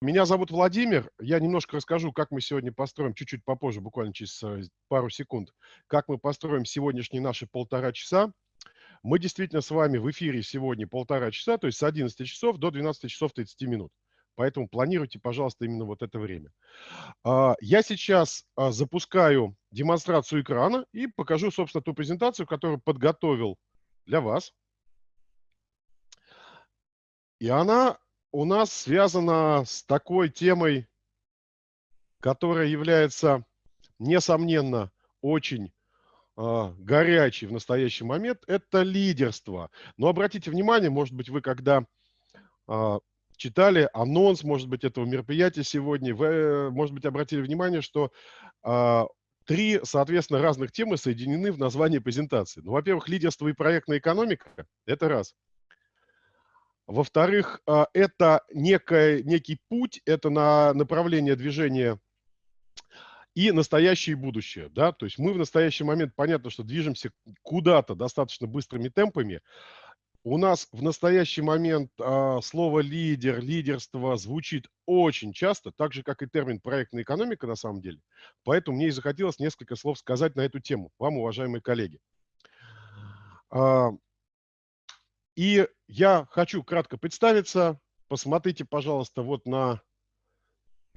Меня зовут Владимир. Я немножко расскажу, как мы сегодня построим, чуть-чуть попозже, буквально через э, пару секунд, как мы построим сегодняшние наши полтора часа. Мы действительно с вами в эфире сегодня полтора часа, то есть с 11 часов до 12 часов 30 минут. Поэтому планируйте, пожалуйста, именно вот это время. А, я сейчас а, запускаю демонстрацию экрана и покажу, собственно, ту презентацию, которую подготовил для вас. И она у нас связана с такой темой, которая является, несомненно, очень э, горячей в настоящий момент. Это лидерство. Но обратите внимание, может быть, вы когда э, читали анонс, может быть, этого мероприятия сегодня, вы, может быть, обратили внимание, что э, три, соответственно, разных темы соединены в названии презентации. Ну, во-первых, лидерство и проектная экономика – это раз – во-вторых, а, это некое, некий путь, это на направление движения и настоящее и будущее. Да? То есть мы в настоящий момент, понятно, что движемся куда-то достаточно быстрыми темпами. У нас в настоящий момент а, слово лидер, лидерство звучит очень часто, так же, как и термин проектная экономика на самом деле. Поэтому мне и захотелось несколько слов сказать на эту тему, вам, уважаемые коллеги. А, и я хочу кратко представиться. Посмотрите, пожалуйста, вот на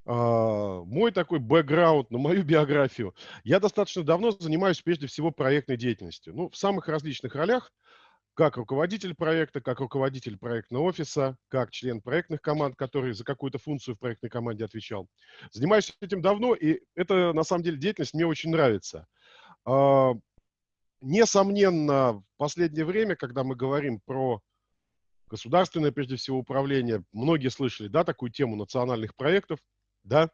э, мой такой бэкграунд, на мою биографию. Я достаточно давно занимаюсь прежде всего проектной деятельностью. Ну, в самых различных ролях, как руководитель проекта, как руководитель проектного офиса, как член проектных команд, который за какую-то функцию в проектной команде отвечал. Занимаюсь этим давно, и это, на самом деле, деятельность мне очень нравится. А, Несомненно, последнее время, когда мы говорим про государственное, прежде всего, управление, многие слышали, да, такую тему национальных проектов, да,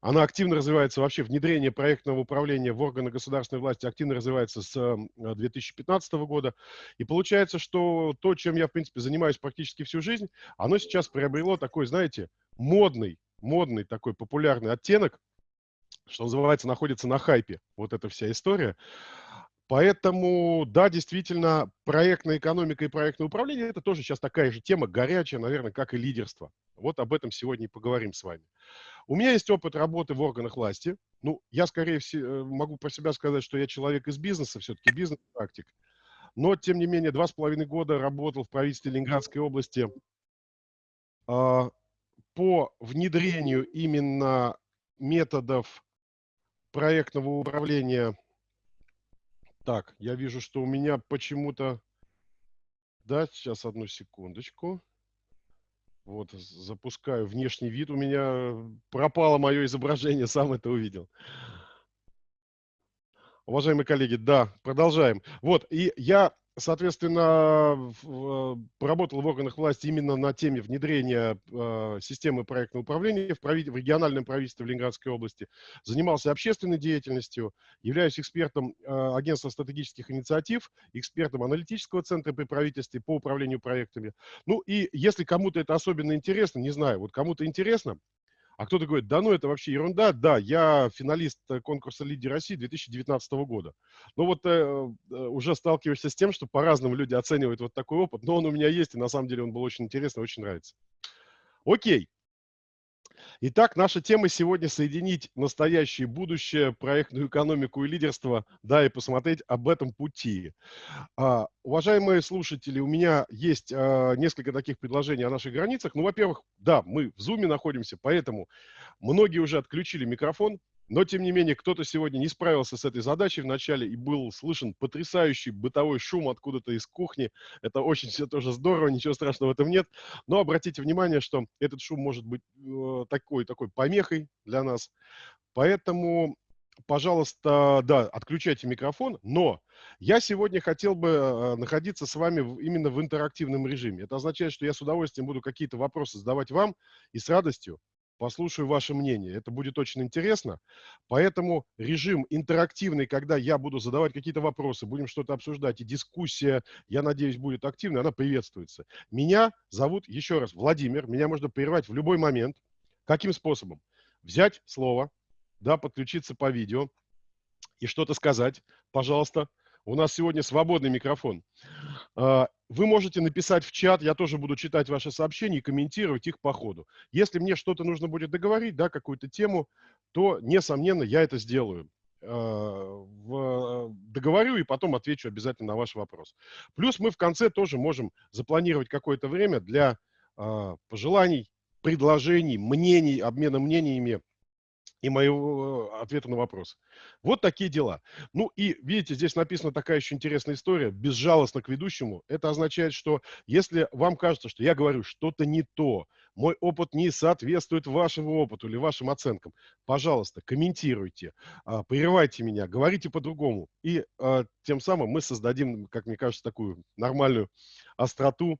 она активно развивается, вообще внедрение проектного управления в органы государственной власти активно развивается с 2015 года. И получается, что то, чем я, в принципе, занимаюсь практически всю жизнь, оно сейчас приобрело такой, знаете, модный, модный такой популярный оттенок, что называется, находится на хайпе, вот эта вся история. Поэтому, да, действительно, проектная экономика и проектное управление – это тоже сейчас такая же тема, горячая, наверное, как и лидерство. Вот об этом сегодня и поговорим с вами. У меня есть опыт работы в органах власти. Ну, я, скорее всего, э, могу про себя сказать, что я человек из бизнеса, все-таки бизнес-практик. Но, тем не менее, два с половиной года работал в правительстве Ленинградской области э, по внедрению именно методов проектного управления так, я вижу, что у меня почему-то... Да, сейчас одну секундочку. Вот, запускаю внешний вид. У меня пропало мое изображение, сам это увидел. Уважаемые коллеги, да, продолжаем. Вот, и я соответственно, э, поработал в органах власти именно на теме внедрения э, системы проектного управления в, прави... в региональном правительстве в Ленинградской области. Занимался общественной деятельностью, являюсь экспертом э, агентства стратегических инициатив, экспертом аналитического центра при правительстве по управлению проектами. Ну и если кому-то это особенно интересно, не знаю, вот кому-то интересно, а кто-то говорит, да ну это вообще ерунда. Да, я финалист э, конкурса «Лидер России» 2019 года. Но вот э, э, уже сталкиваешься с тем, что по-разному люди оценивают вот такой опыт, но он у меня есть, и на самом деле он был очень интересный, очень нравится. Окей. Итак, наша тема сегодня соединить настоящее будущее, проектную экономику и лидерство, да, и посмотреть об этом пути. А, уважаемые слушатели, у меня есть а, несколько таких предложений о наших границах. Ну, во-первых, да, мы в Zoom находимся, поэтому многие уже отключили микрофон, но, тем не менее, кто-то сегодня не справился с этой задачей вначале и был слышен потрясающий бытовой шум откуда-то из кухни. Это очень все тоже здорово, ничего страшного в этом нет. Но обратите внимание, что этот шум может быть э, такой, такой помехой для нас. Поэтому, пожалуйста, да, отключайте микрофон. Но я сегодня хотел бы э, находиться с вами именно в интерактивном режиме. Это означает, что я с удовольствием буду какие-то вопросы задавать вам и с радостью послушаю ваше мнение. Это будет очень интересно. Поэтому режим интерактивный, когда я буду задавать какие-то вопросы, будем что-то обсуждать, и дискуссия, я надеюсь, будет активной, она приветствуется. Меня зовут, еще раз, Владимир. Меня можно прервать в любой момент. Каким способом? Взять слово, да, подключиться по видео и что-то сказать, пожалуйста. У нас сегодня свободный микрофон. Вы можете написать в чат, я тоже буду читать ваши сообщения и комментировать их по ходу. Если мне что-то нужно будет договорить, да, какую-то тему, то, несомненно, я это сделаю. Э, в, договорю и потом отвечу обязательно на ваш вопрос. Плюс мы в конце тоже можем запланировать какое-то время для э, пожеланий, предложений, мнений, обмена мнениями и моего э, ответа на вопрос. Вот такие дела. Ну и, видите, здесь написана такая еще интересная история, безжалостно к ведущему. Это означает, что если вам кажется, что я говорю что-то не то, мой опыт не соответствует вашему опыту или вашим оценкам, пожалуйста, комментируйте, а, прерывайте меня, говорите по-другому. И а, тем самым мы создадим, как мне кажется, такую нормальную остроту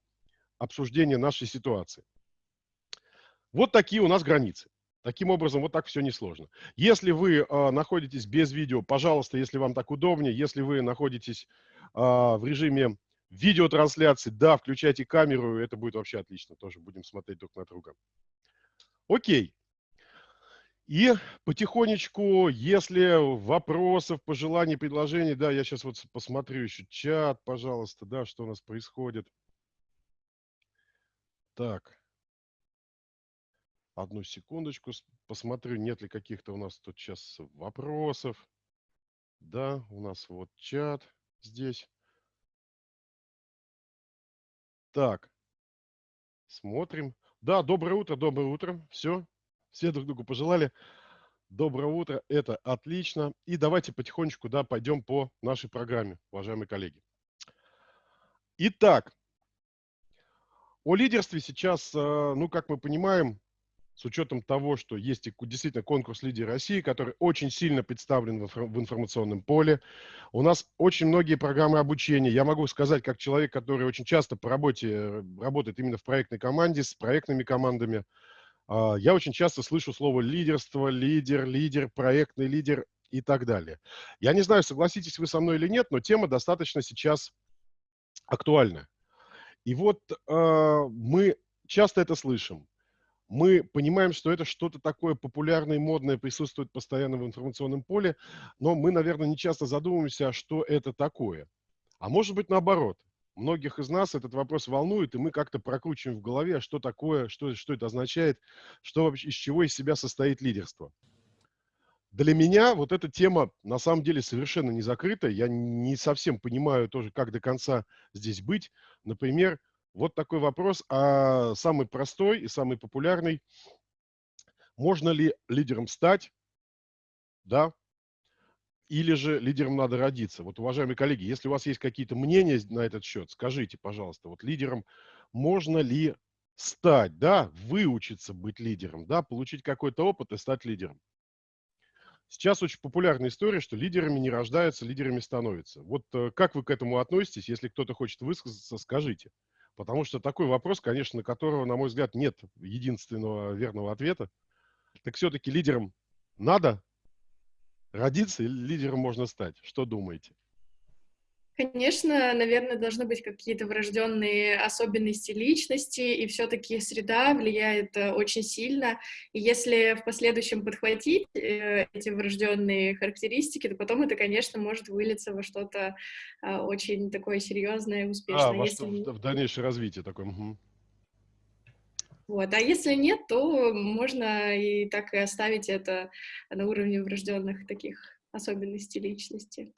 обсуждения нашей ситуации. Вот такие у нас границы. Таким образом, вот так все несложно. Если вы э, находитесь без видео, пожалуйста, если вам так удобнее, если вы находитесь э, в режиме видеотрансляции, да, включайте камеру, это будет вообще отлично, тоже будем смотреть друг на друга. Окей. И потихонечку, если вопросов, пожеланий, предложений, да, я сейчас вот посмотрю еще чат, пожалуйста, да, что у нас происходит. Так. Одну секундочку, посмотрю, нет ли каких-то у нас тут сейчас вопросов. Да, у нас вот чат здесь. Так, смотрим. Да, доброе утро, доброе утро. Все, все друг другу пожелали. Доброе утро, это отлично. И давайте потихонечку, да, пойдем по нашей программе, уважаемые коллеги. Итак, о лидерстве сейчас, э, ну, как мы понимаем, с учетом того, что есть действительно конкурс «Лидер России», который очень сильно представлен в информационном поле. У нас очень многие программы обучения. Я могу сказать, как человек, который очень часто по работе э, работает именно в проектной команде, с проектными командами, а, я очень часто слышу слово лидерство, лидер, лидер, проектный лидер и так далее. Я не знаю, согласитесь вы со мной или нет, но тема достаточно сейчас актуальна. И вот э, мы часто это слышим мы понимаем, что это что-то такое популярное и модное присутствует постоянно в информационном поле, но мы, наверное, не часто задумываемся, а что это такое. А может быть, наоборот. Многих из нас этот вопрос волнует, и мы как-то прокручиваем в голове, а что такое, что, что это означает, что вообще, из чего из себя состоит лидерство. Для меня вот эта тема на самом деле совершенно не закрыта. Я не совсем понимаю тоже, как до конца здесь быть. Например, вот такой вопрос, а самый простой и самый популярный. Можно ли лидером стать, да, или же лидером надо родиться? Вот, уважаемые коллеги, если у вас есть какие-то мнения на этот счет, скажите, пожалуйста, вот лидером можно ли стать, да, выучиться быть лидером, да, получить какой-то опыт и стать лидером? Сейчас очень популярная история, что лидерами не рождаются, лидерами становятся. Вот э, как вы к этому относитесь? Если кто-то хочет высказаться, скажите. Потому что такой вопрос, конечно, на которого, на мой взгляд, нет единственного верного ответа. Так все-таки лидером надо родиться или лидером можно стать? Что думаете? Конечно, наверное, должны быть какие-то врожденные особенности личности, и все-таки среда влияет э, очень сильно. И если в последующем подхватить э, эти врожденные характеристики, то потом это, конечно, может вылиться во что-то э, очень такое серьезное и успешное. А, во если... что, в дальнейшее развитие такое. Угу. Вот. А если нет, то можно и так и оставить это на уровне врожденных таких особенностей личности.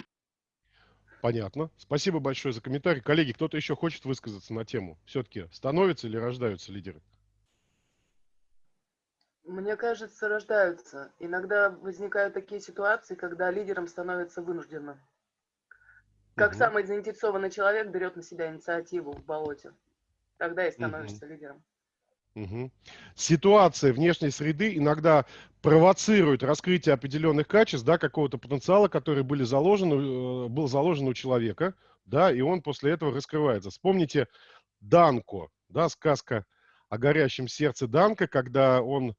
Понятно. Спасибо большое за комментарий. Коллеги, кто-то еще хочет высказаться на тему? Все-таки становятся или рождаются лидеры? Мне кажется, рождаются. Иногда возникают такие ситуации, когда лидером становится вынужденно. Как угу. самый заинтересованный человек берет на себя инициативу в болоте. Тогда и становишься угу. лидером. Угу. Ситуация внешней среды иногда провоцирует раскрытие определенных качеств, да, какого-то потенциала, который были заложены, э, был заложен у человека, да, и он после этого раскрывается. Вспомните Данко, да, сказка о горящем сердце Данка, когда он,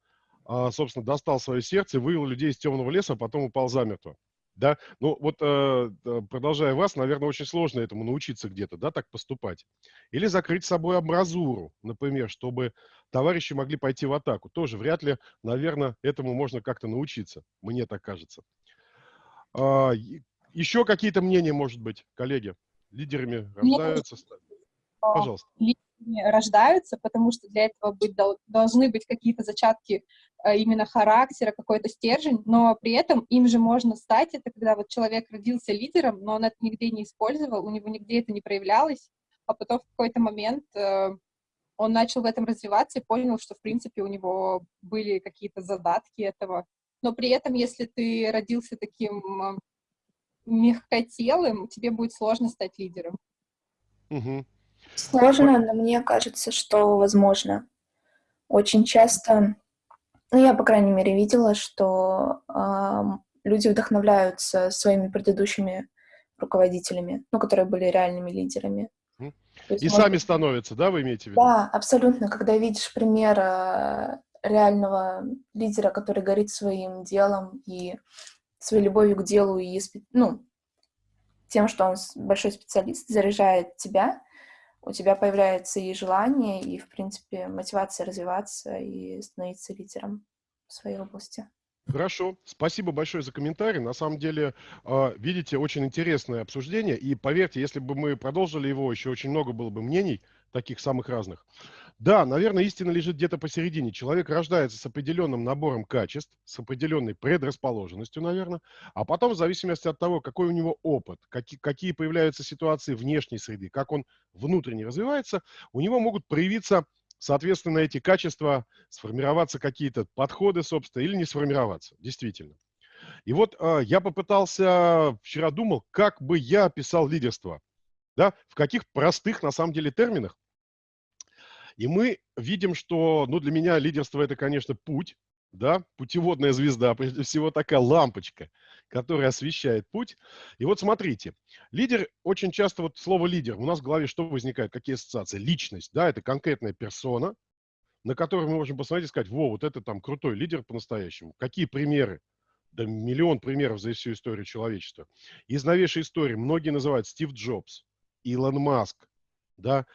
а, собственно, достал свое сердце, вывел людей из темного леса, а потом упал замертво. Да, ну вот э, продолжая вас, наверное, очень сложно этому научиться где-то, да, так поступать. Или закрыть собой абразуру, например, чтобы товарищи могли пойти в атаку. Тоже вряд ли, наверное, этому можно как-то научиться, мне так кажется. А, еще какие-то мнения, может быть, коллеги? Лидерами рождаются? Пожалуйста. Рождаются, потому что для этого быть, должны быть какие-то зачатки э, именно характера, какой-то стержень, но при этом им же можно стать, это когда вот человек родился лидером, но он это нигде не использовал, у него нигде это не проявлялось, а потом в какой-то момент э, он начал в этом развиваться и понял, что, в принципе, у него были какие-то задатки этого. Но при этом, если ты родился таким э, мягкотелым, тебе будет сложно стать лидером. Угу. Сложно, но мне кажется, что возможно. Очень часто, ну, я, по крайней мере, видела, что э, люди вдохновляются своими предыдущими руководителями, ну, которые были реальными лидерами. Есть, и может... сами становятся, да, вы имеете в виду? Да, абсолютно. Когда видишь пример э, реального лидера, который горит своим делом и своей любовью к делу и ну, тем, что он большой специалист, заряжает тебя, у тебя появляется и желание, и, в принципе, мотивация развиваться и становиться лидером в своей области. Хорошо, спасибо большое за комментарий. На самом деле, а, видите, очень интересное обсуждение. И поверьте, если бы мы продолжили его, еще очень много было бы мнений, таких самых разных. Да, наверное, истина лежит где-то посередине. Человек рождается с определенным набором качеств, с определенной предрасположенностью, наверное, а потом, в зависимости от того, какой у него опыт, какие, какие появляются ситуации внешней среды, как он внутренне развивается, у него могут проявиться, соответственно, эти качества, сформироваться какие-то подходы, собственно, или не сформироваться, действительно. И вот э, я попытался, вчера думал, как бы я описал лидерство, да, в каких простых, на самом деле, терминах. И мы видим, что, ну, для меня лидерство – это, конечно, путь, да, путеводная звезда, прежде всего такая лампочка, которая освещает путь. И вот смотрите, лидер, очень часто вот слово лидер, у нас в голове что возникает, какие ассоциации? Личность, да, это конкретная персона, на которую мы можем посмотреть и сказать, во, вот это там крутой лидер по-настоящему. Какие примеры? Да миллион примеров за всю историю человечества. Из новейшей истории многие называют Стив Джобс, Илон Маск, да,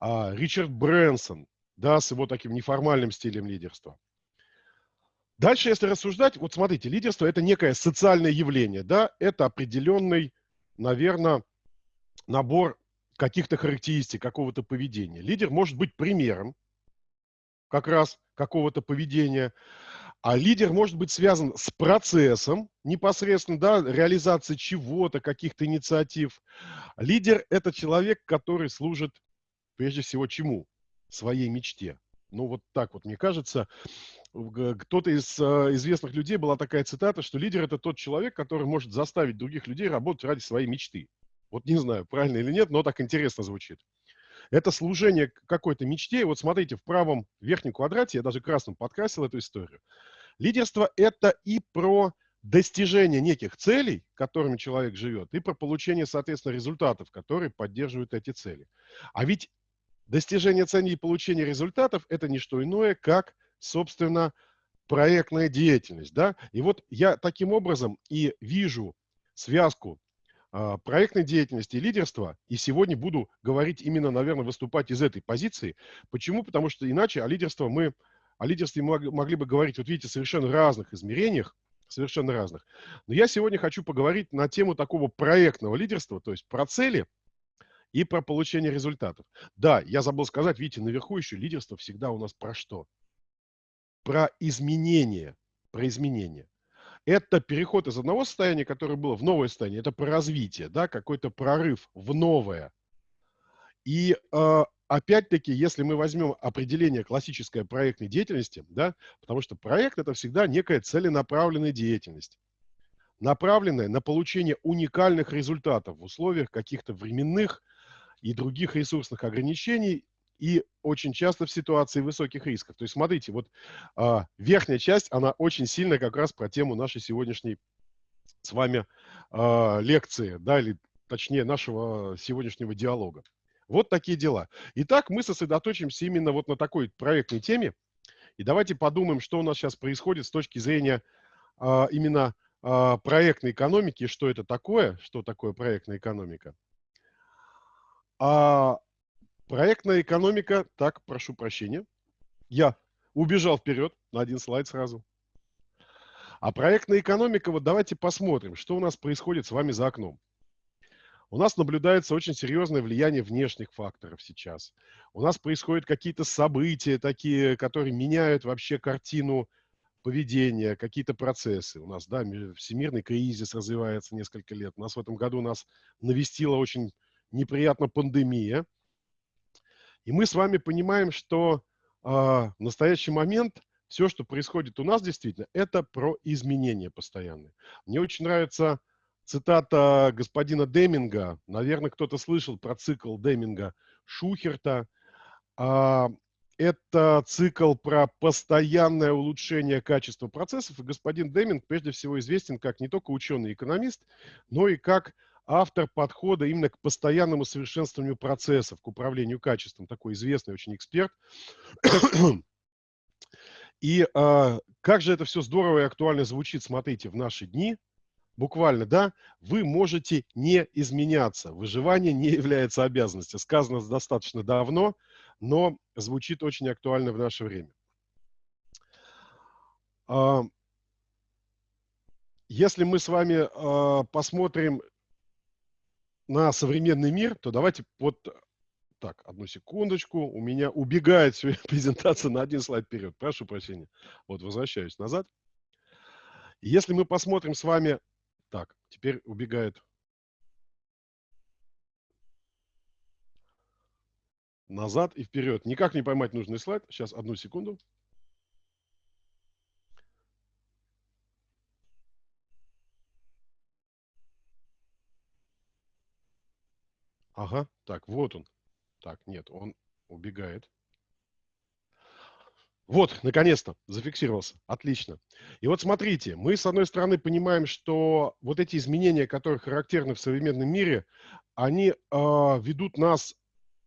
а, Ричард Брэнсон, да, с его таким неформальным стилем лидерства. Дальше, если рассуждать, вот смотрите, лидерство – это некое социальное явление, да, это определенный, наверное, набор каких-то характеристик, какого-то поведения. Лидер может быть примером как раз какого-то поведения, а лидер может быть связан с процессом непосредственно, да, реализации чего-то, каких-то инициатив. Лидер – это человек, который служит прежде всего чему? Своей мечте. Ну, вот так вот, мне кажется, кто-то из э, известных людей была такая цитата, что лидер – это тот человек, который может заставить других людей работать ради своей мечты. Вот не знаю, правильно или нет, но так интересно звучит. Это служение какой-то мечте. И вот смотрите, в правом верхнем квадрате, я даже красным подкрасил эту историю. Лидерство – это и про достижение неких целей, которыми человек живет, и про получение, соответственно, результатов, которые поддерживают эти цели. А ведь Достижение целей и получение результатов – это не что иное, как, собственно, проектная деятельность. Да? И вот я таким образом и вижу связку проектной деятельности и лидерства, и сегодня буду говорить именно, наверное, выступать из этой позиции. Почему? Потому что иначе о лидерстве мы, о лидерстве мы могли бы говорить, вот видите, совершенно разных измерениях, совершенно разных. Но я сегодня хочу поговорить на тему такого проектного лидерства, то есть про цели – и про получение результатов. Да, я забыл сказать, видите, наверху еще лидерство всегда у нас про что? Про изменение, про изменение. Это переход из одного состояния, которое было в новое состояние, это про развитие, да, какой-то прорыв в новое. И э, опять-таки, если мы возьмем определение классической проектной деятельности, да, потому что проект это всегда некая целенаправленная деятельность, направленная на получение уникальных результатов в условиях каких-то временных, и других ресурсных ограничений, и очень часто в ситуации высоких рисков. То есть смотрите, вот а, верхняя часть, она очень сильно как раз про тему нашей сегодняшней с вами а, лекции, да, или точнее нашего сегодняшнего диалога. Вот такие дела. Итак, мы сосредоточимся именно вот на такой проектной теме. И давайте подумаем, что у нас сейчас происходит с точки зрения а, именно а, проектной экономики, что это такое, что такое проектная экономика. А проектная экономика, так, прошу прощения, я убежал вперед на один слайд сразу. А проектная экономика, вот давайте посмотрим, что у нас происходит с вами за окном. У нас наблюдается очень серьезное влияние внешних факторов сейчас. У нас происходят какие-то события такие, которые меняют вообще картину поведения, какие-то процессы. У нас, да, всемирный кризис развивается несколько лет. У нас в этом году нас навестила очень неприятно пандемия. И мы с вами понимаем, что э, в настоящий момент все, что происходит у нас действительно, это про изменения постоянные. Мне очень нравится цитата господина Деминга. Наверное, кто-то слышал про цикл Деминга Шухерта. А, это цикл про постоянное улучшение качества процессов. И господин Деминг прежде всего известен как не только ученый-экономист, но и как автор подхода именно к постоянному совершенствованию процессов, к управлению качеством. Такой известный очень эксперт. И э, как же это все здорово и актуально звучит, смотрите, в наши дни – буквально, да, вы можете не изменяться. Выживание не является обязанностью. Сказано достаточно давно, но звучит очень актуально в наше время. А, если мы с вами а, посмотрим на современный мир, то давайте вот так, одну секундочку. У меня убегает презентация на один слайд вперед. Прошу прощения. Вот, возвращаюсь назад. Если мы посмотрим с вами так, теперь убегает. Назад и вперед. Никак не поймать нужный слайд. Сейчас, одну секунду. Ага, так, вот он. Так, нет, он убегает. Вот, наконец-то, зафиксировался. Отлично. И вот смотрите, мы, с одной стороны, понимаем, что вот эти изменения, которые характерны в современном мире, они э, ведут нас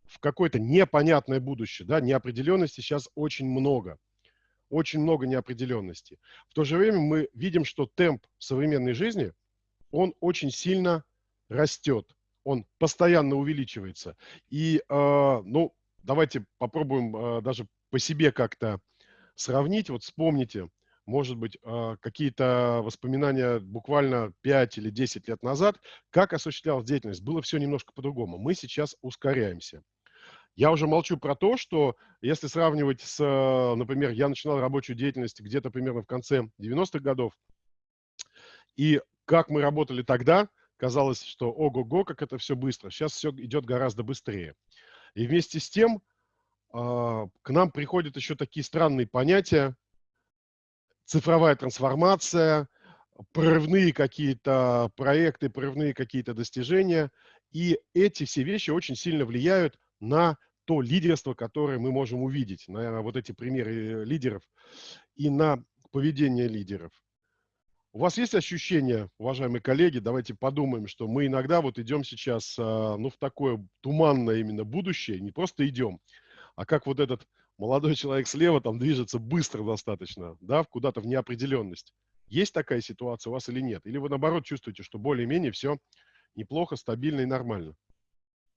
в какое-то непонятное будущее. Да? Неопределенности сейчас очень много. Очень много неопределенности. В то же время мы видим, что темп современной жизни, он очень сильно растет. Он постоянно увеличивается. И, э, ну, давайте попробуем э, даже по себе как-то сравнить, вот вспомните, может быть, а, какие-то воспоминания буквально 5 или 10 лет назад, как осуществлялась деятельность. Было все немножко по-другому. Мы сейчас ускоряемся. Я уже молчу про то, что если сравнивать с, например, я начинал рабочую деятельность где-то примерно в конце 90-х годов, и как мы работали тогда, казалось, что ого-го, как это все быстро. Сейчас все идет гораздо быстрее. И вместе с тем а, к нам приходят еще такие странные понятия, цифровая трансформация, прорывные какие-то проекты, прорывные какие-то достижения. И эти все вещи очень сильно влияют на то лидерство, которое мы можем увидеть, на вот эти примеры лидеров и на поведение лидеров. У вас есть ощущение, уважаемые коллеги, давайте подумаем, что мы иногда вот идем сейчас а, ну, в такое туманное именно будущее, не просто идем, а как вот этот молодой человек слева там движется быстро достаточно, да, куда-то в неопределенность. Есть такая ситуация у вас или нет? Или вы наоборот чувствуете, что более-менее все неплохо, стабильно и нормально?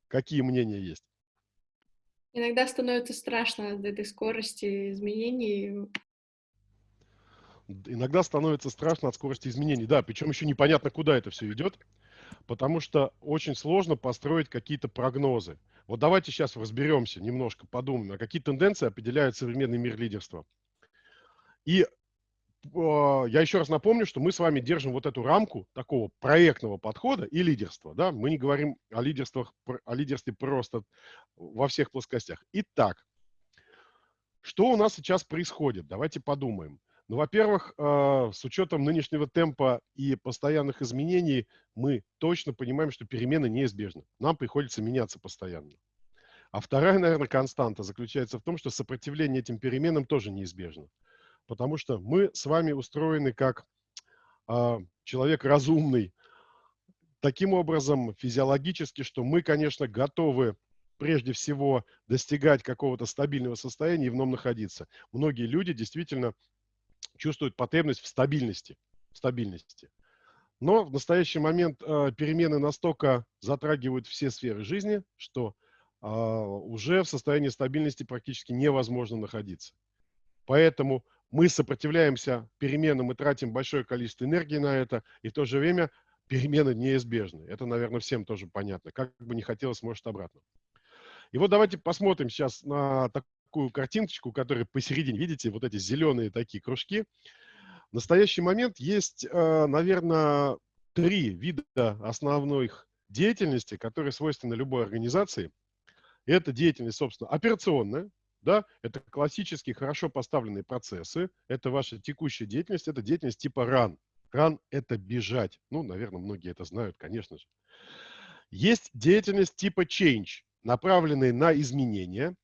Какие мнения есть? Иногда становится страшно от этой скорости изменений. Иногда становится страшно от скорости изменений, да, причем еще непонятно, куда это все идет, потому что очень сложно построить какие-то прогнозы. Вот давайте сейчас разберемся немножко, подумаем, а какие тенденции определяют современный мир лидерства. И э, я еще раз напомню, что мы с вами держим вот эту рамку такого проектного подхода и лидерства. Да? Мы не говорим о, лидерствах, о лидерстве просто во всех плоскостях. Итак, что у нас сейчас происходит? Давайте подумаем. Ну, во-первых, э, с учетом нынешнего темпа и постоянных изменений, мы точно понимаем, что перемены неизбежны. Нам приходится меняться постоянно. А вторая, наверное, константа заключается в том, что сопротивление этим переменам тоже неизбежно. Потому что мы с вами устроены как э, человек разумный, таким образом физиологически, что мы, конечно, готовы прежде всего достигать какого-то стабильного состояния и в нем находиться. Многие люди действительно чувствуют потребность в стабильности. стабильности. Но в настоящий момент э, перемены настолько затрагивают все сферы жизни, что э, уже в состоянии стабильности практически невозможно находиться. Поэтому мы сопротивляемся переменам и тратим большое количество энергии на это, и в то же время перемены неизбежны. Это, наверное, всем тоже понятно. Как бы не хотелось, может, обратно. И вот давайте посмотрим сейчас на такую картиночку, которая посередине, видите, вот эти зеленые такие кружки. В настоящий момент есть, э, наверное, три вида основных деятельности, которые свойственны любой организации. Это деятельность, собственно, операционная, да, это классические, хорошо поставленные процессы, это ваша текущая деятельность, это деятельность типа run. Run – это бежать. Ну, наверное, многие это знают, конечно же. Есть деятельность типа change, направленная на изменения.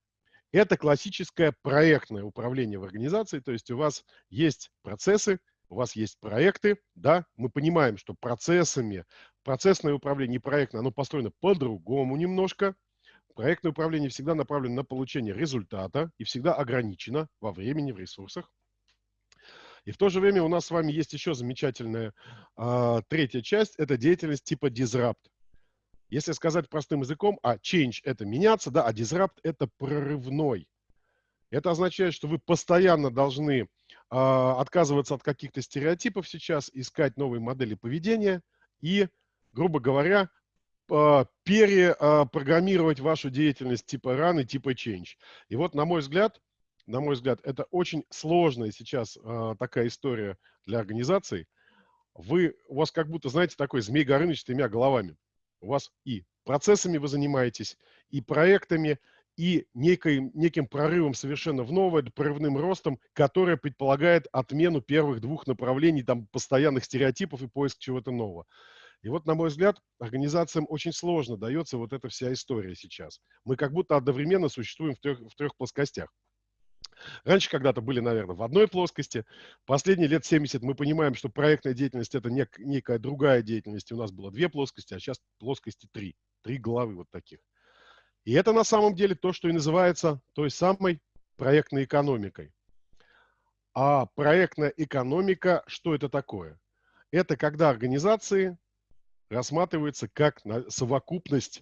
Это классическое проектное управление в организации, то есть у вас есть процессы, у вас есть проекты, да, мы понимаем, что процессами, процессное управление и проектное, оно построено по-другому немножко. Проектное управление всегда направлено на получение результата и всегда ограничено во времени, в ресурсах. И в то же время у нас с вами есть еще замечательная э, третья часть, это деятельность типа disrupt. Если сказать простым языком, а change – это меняться, да, а disrupt – это прорывной. Это означает, что вы постоянно должны э, отказываться от каких-то стереотипов сейчас, искать новые модели поведения и, грубо говоря, э, перепрограммировать вашу деятельность типа и типа change. И вот, на мой взгляд, на мой взгляд, это очень сложная сейчас э, такая история для организаций. Вы, у вас как будто, знаете, такой змей Горыныч с тремя головами у вас и процессами вы занимаетесь, и проектами, и некой, неким прорывом совершенно в новое, прорывным ростом, которое предполагает отмену первых двух направлений, там, постоянных стереотипов и поиск чего-то нового. И вот, на мой взгляд, организациям очень сложно дается вот эта вся история сейчас. Мы как будто одновременно существуем в трех, в трех плоскостях. Раньше когда-то были, наверное, в одной плоскости. Последние лет 70 мы понимаем, что проектная деятельность – это нек некая другая деятельность. У нас было две плоскости, а сейчас плоскости три. Три главы вот таких. И это на самом деле то, что и называется той самой проектной экономикой. А проектная экономика, что это такое? Это когда организации рассматриваются как совокупность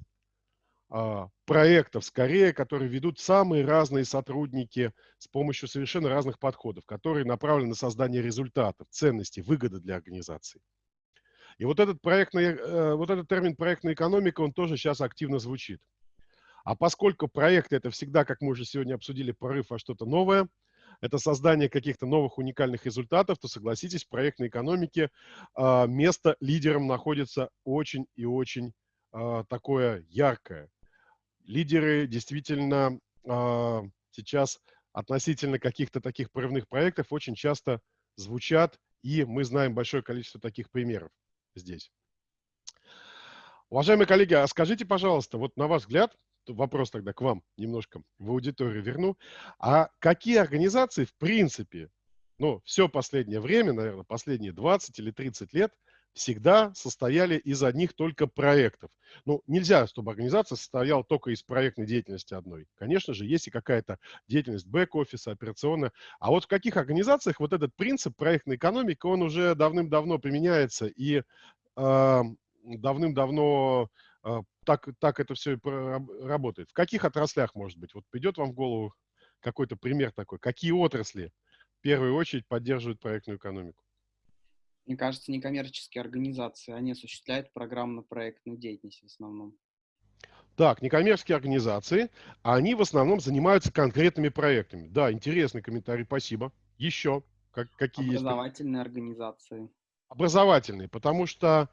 проектов, скорее, которые ведут самые разные сотрудники с помощью совершенно разных подходов, которые направлены на создание результатов, ценностей, выгоды для организации. И вот этот, проектный, э, вот этот термин проектная экономика, он тоже сейчас активно звучит. А поскольку проект это всегда, как мы уже сегодня обсудили, прорыв во что-то новое, это создание каких-то новых уникальных результатов, то согласитесь, в проектной экономике а, место лидерам находится очень и очень а, такое яркое лидеры действительно э, сейчас относительно каких-то таких прорывных проектов очень часто звучат, и мы знаем большое количество таких примеров здесь. Уважаемые коллеги, а скажите, пожалуйста, вот на ваш взгляд, вопрос тогда к вам немножко в аудиторию верну, а какие организации в принципе, ну, все последнее время, наверное, последние 20 или 30 лет – всегда состояли из одних только проектов. Ну, нельзя, чтобы организация состояла только из проектной деятельности одной. Конечно же, есть и какая-то деятельность бэк-офиса, операционная. А вот в каких организациях вот этот принцип проектной экономики, он уже давным-давно применяется и э, давным-давно э, так, так это все работает. В каких отраслях, может быть? Вот придет вам в голову какой-то пример такой. Какие отрасли в первую очередь поддерживают проектную экономику? Мне кажется, некоммерческие организации, они осуществляют программно-проектную деятельность в основном. Так, некоммерческие организации, они в основном занимаются конкретными проектами. Да, интересный комментарий, спасибо. Еще как, какие Образовательные есть? организации. Образовательные, потому что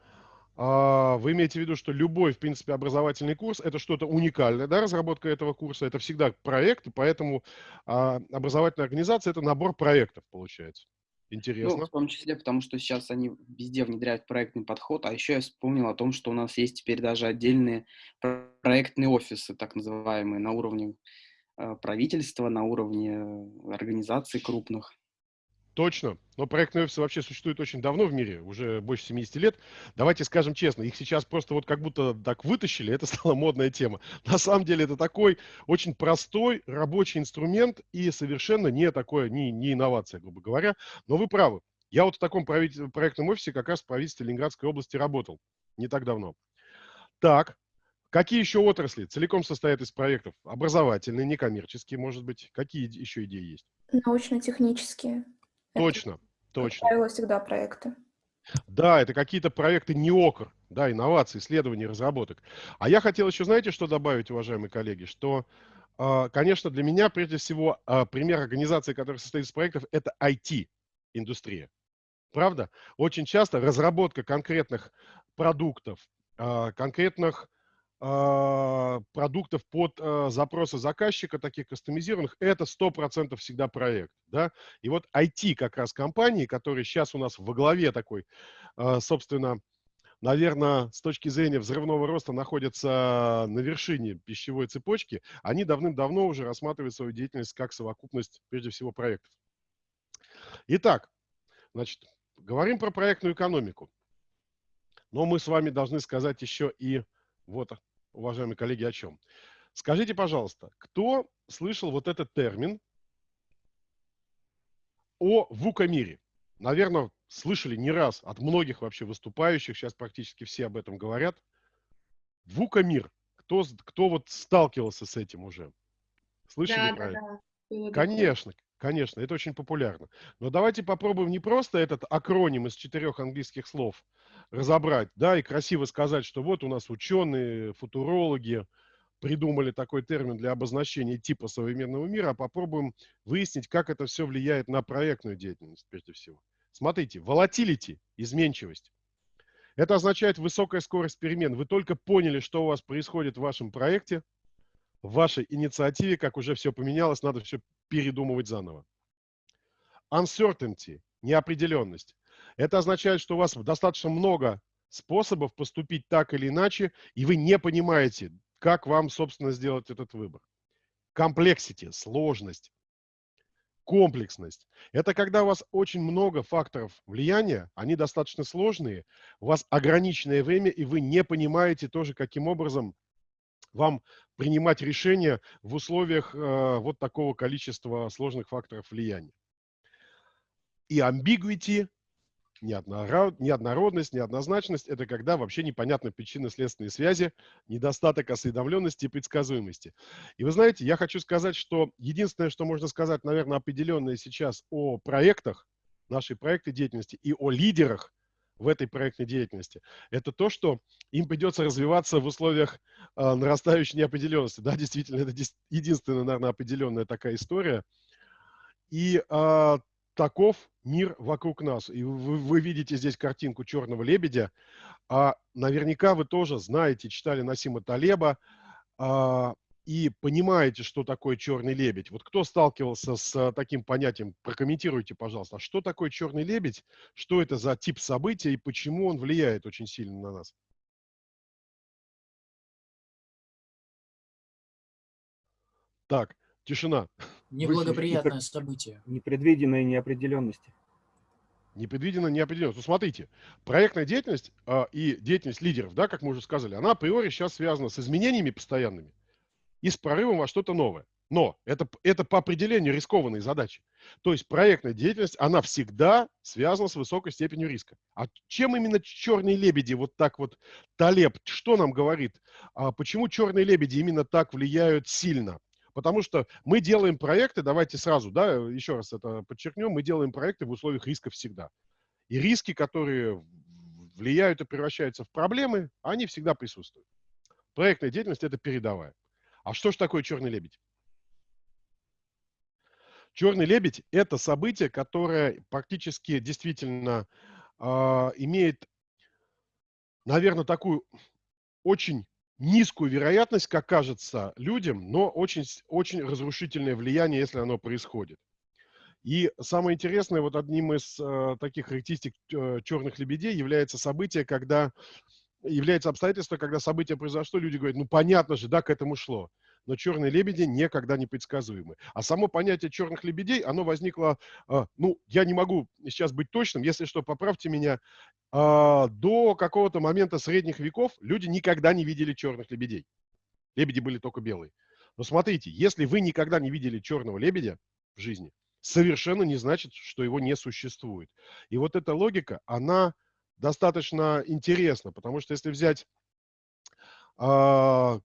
э, вы имеете в виду, что любой, в принципе, образовательный курс – это что-то уникальное, да, разработка этого курса, это всегда проект, и поэтому э, образовательная организация – это набор проектов, получается. Интересно. Ну, в том числе, потому что сейчас они везде внедряют проектный подход, а еще я вспомнил о том, что у нас есть теперь даже отдельные проектные офисы, так называемые, на уровне э, правительства, на уровне э, организаций крупных. Точно. Но проектные офисы вообще существуют очень давно в мире, уже больше 70 лет. Давайте скажем честно, их сейчас просто вот как будто так вытащили, это стала модная тема. На самом деле это такой очень простой рабочий инструмент и совершенно не такое, не, не инновация, грубо говоря. Но вы правы. Я вот в таком проектном офисе как раз в правительстве Ленинградской области работал не так давно. Так, какие еще отрасли целиком состоят из проектов? Образовательные, некоммерческие, может быть. Какие еще идеи есть? Научно-технические. Точно, точно. Как правило, всегда проекты. Да, это какие-то проекты НИОКР, да, инновации, исследований, разработок. А я хотел еще, знаете, что добавить, уважаемые коллеги, что, а, конечно, для меня, прежде всего, а, пример организации, которая состоит из проектов, это IT-индустрия. Правда? Очень часто разработка конкретных продуктов, а, конкретных продуктов под запросы заказчика, таких кастомизированных, это 100% всегда проект. Да? И вот IT как раз компании, которые сейчас у нас во главе такой, собственно, наверное, с точки зрения взрывного роста находятся на вершине пищевой цепочки, они давным-давно уже рассматривают свою деятельность как совокупность, прежде всего, проектов. Итак, значит, говорим про проектную экономику. Но мы с вами должны сказать еще и вот, уважаемые коллеги, о чем. Скажите, пожалуйста, кто слышал вот этот термин о ВУКа-мире? Наверное, слышали не раз от многих вообще выступающих, сейчас практически все об этом говорят. ВУКа-мир. Кто, кто вот сталкивался с этим уже? Слышали Да, про да, это? да. Конечно, конечно, это очень популярно. Но давайте попробуем не просто этот акроним из четырех английских слов разобрать, да, и красиво сказать, что вот у нас ученые, футурологи придумали такой термин для обозначения типа современного мира, а попробуем выяснить, как это все влияет на проектную деятельность прежде всего. Смотрите, volatility, изменчивость. Это означает высокая скорость перемен. Вы только поняли, что у вас происходит в вашем проекте, в вашей инициативе, как уже все поменялось, надо все передумывать заново. Uncertainty, неопределенность. Это означает, что у вас достаточно много способов поступить так или иначе, и вы не понимаете, как вам, собственно, сделать этот выбор. Complexity, сложность, комплексность. Это когда у вас очень много факторов влияния, они достаточно сложные, у вас ограниченное время, и вы не понимаете тоже, каким образом вам принимать решения в условиях э, вот такого количества сложных факторов влияния. И неоднород, неоднородность, неоднозначность – это когда вообще непонятны причинно-следственные связи, недостаток осведомленности и предсказуемости. И вы знаете, я хочу сказать, что единственное, что можно сказать, наверное, определенное сейчас о проектах, нашей проектной деятельности и о лидерах в этой проектной деятельности, это то, что им придется развиваться в условиях э, нарастающей неопределенности. Да, действительно, это единственная, наверное, определенная такая история. И э, таков мир вокруг нас. И вы, вы видите здесь картинку черного лебедя. А наверняка вы тоже знаете, читали Насима Талеба а, и понимаете, что такое черный лебедь. Вот кто сталкивался с а, таким понятием, прокомментируйте, пожалуйста, а что такое черный лебедь, что это за тип события и почему он влияет очень сильно на нас. Так, тишина. Неблагоприятное событие. Непредвиденные неопределенности. Непредвиденная неопределенность. Ну, смотрите, проектная деятельность а, и деятельность лидеров, да, как мы уже сказали, она априори сейчас связана с изменениями постоянными и с прорывом во что-то новое. Но это, это по определению рискованные задачи. То есть проектная деятельность, она всегда связана с высокой степенью риска. А чем именно черные лебеди вот так вот, Талеб, что нам говорит? А почему черные лебеди именно так влияют сильно? Потому что мы делаем проекты, давайте сразу, да, еще раз это подчеркнем, мы делаем проекты в условиях риска всегда. И риски, которые влияют и превращаются в проблемы, они всегда присутствуют. Проектная деятельность – это передовая. А что же такое черный лебедь? Черный лебедь – это событие, которое практически действительно э, имеет, наверное, такую очень низкую вероятность, как кажется людям, но очень, очень разрушительное влияние, если оно происходит. И самое интересное, вот одним из э, таких характеристик э, черных лебедей является событие, когда является обстоятельство, когда событие произошло, люди говорят, ну понятно же, да, к этому шло. Но черные лебеди никогда не предсказуемы. А само понятие черных лебедей, оно возникло, э, ну, я не могу сейчас быть точным, если что, поправьте меня, а, до какого-то момента средних веков люди никогда не видели черных лебедей. Лебеди были только белые. Но смотрите, если вы никогда не видели черного лебедя в жизни, совершенно не значит, что его не существует. И вот эта логика, она достаточно интересна, потому что если взять э,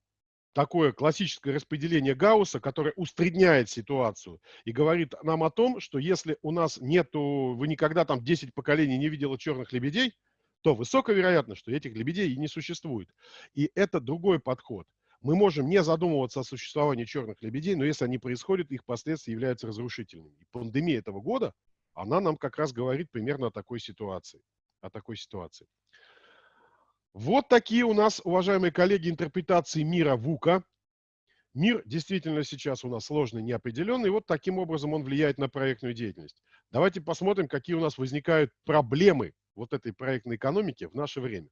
такое классическое распределение Гаусса, которое усредняет ситуацию и говорит нам о том, что если у нас нету, вы никогда там 10 поколений не видели черных лебедей, то высоковероятно, что этих лебедей и не существует. И это другой подход. Мы можем не задумываться о существовании черных лебедей, но если они происходят, их последствия являются разрушительными. И пандемия этого года, она нам как раз говорит примерно о такой ситуации. О такой ситуации. Вот такие у нас, уважаемые коллеги, интерпретации мира ВУКа. Мир действительно сейчас у нас сложный, неопределенный. И вот таким образом он влияет на проектную деятельность. Давайте посмотрим, какие у нас возникают проблемы вот этой проектной экономики в наше время.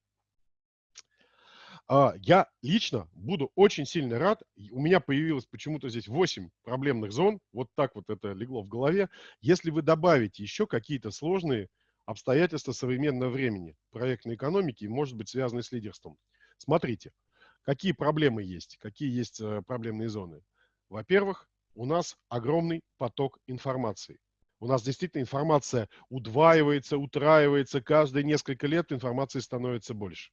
А, я лично буду очень сильно рад. У меня появилось почему-то здесь 8 проблемных зон. Вот так вот это легло в голове. Если вы добавите еще какие-то сложные обстоятельства современного времени проектной экономики, может быть, связанные с лидерством. Смотрите, какие проблемы есть, какие есть э, проблемные зоны. Во-первых, у нас огромный поток информации. У нас действительно информация удваивается, утраивается, каждые несколько лет информации становится больше.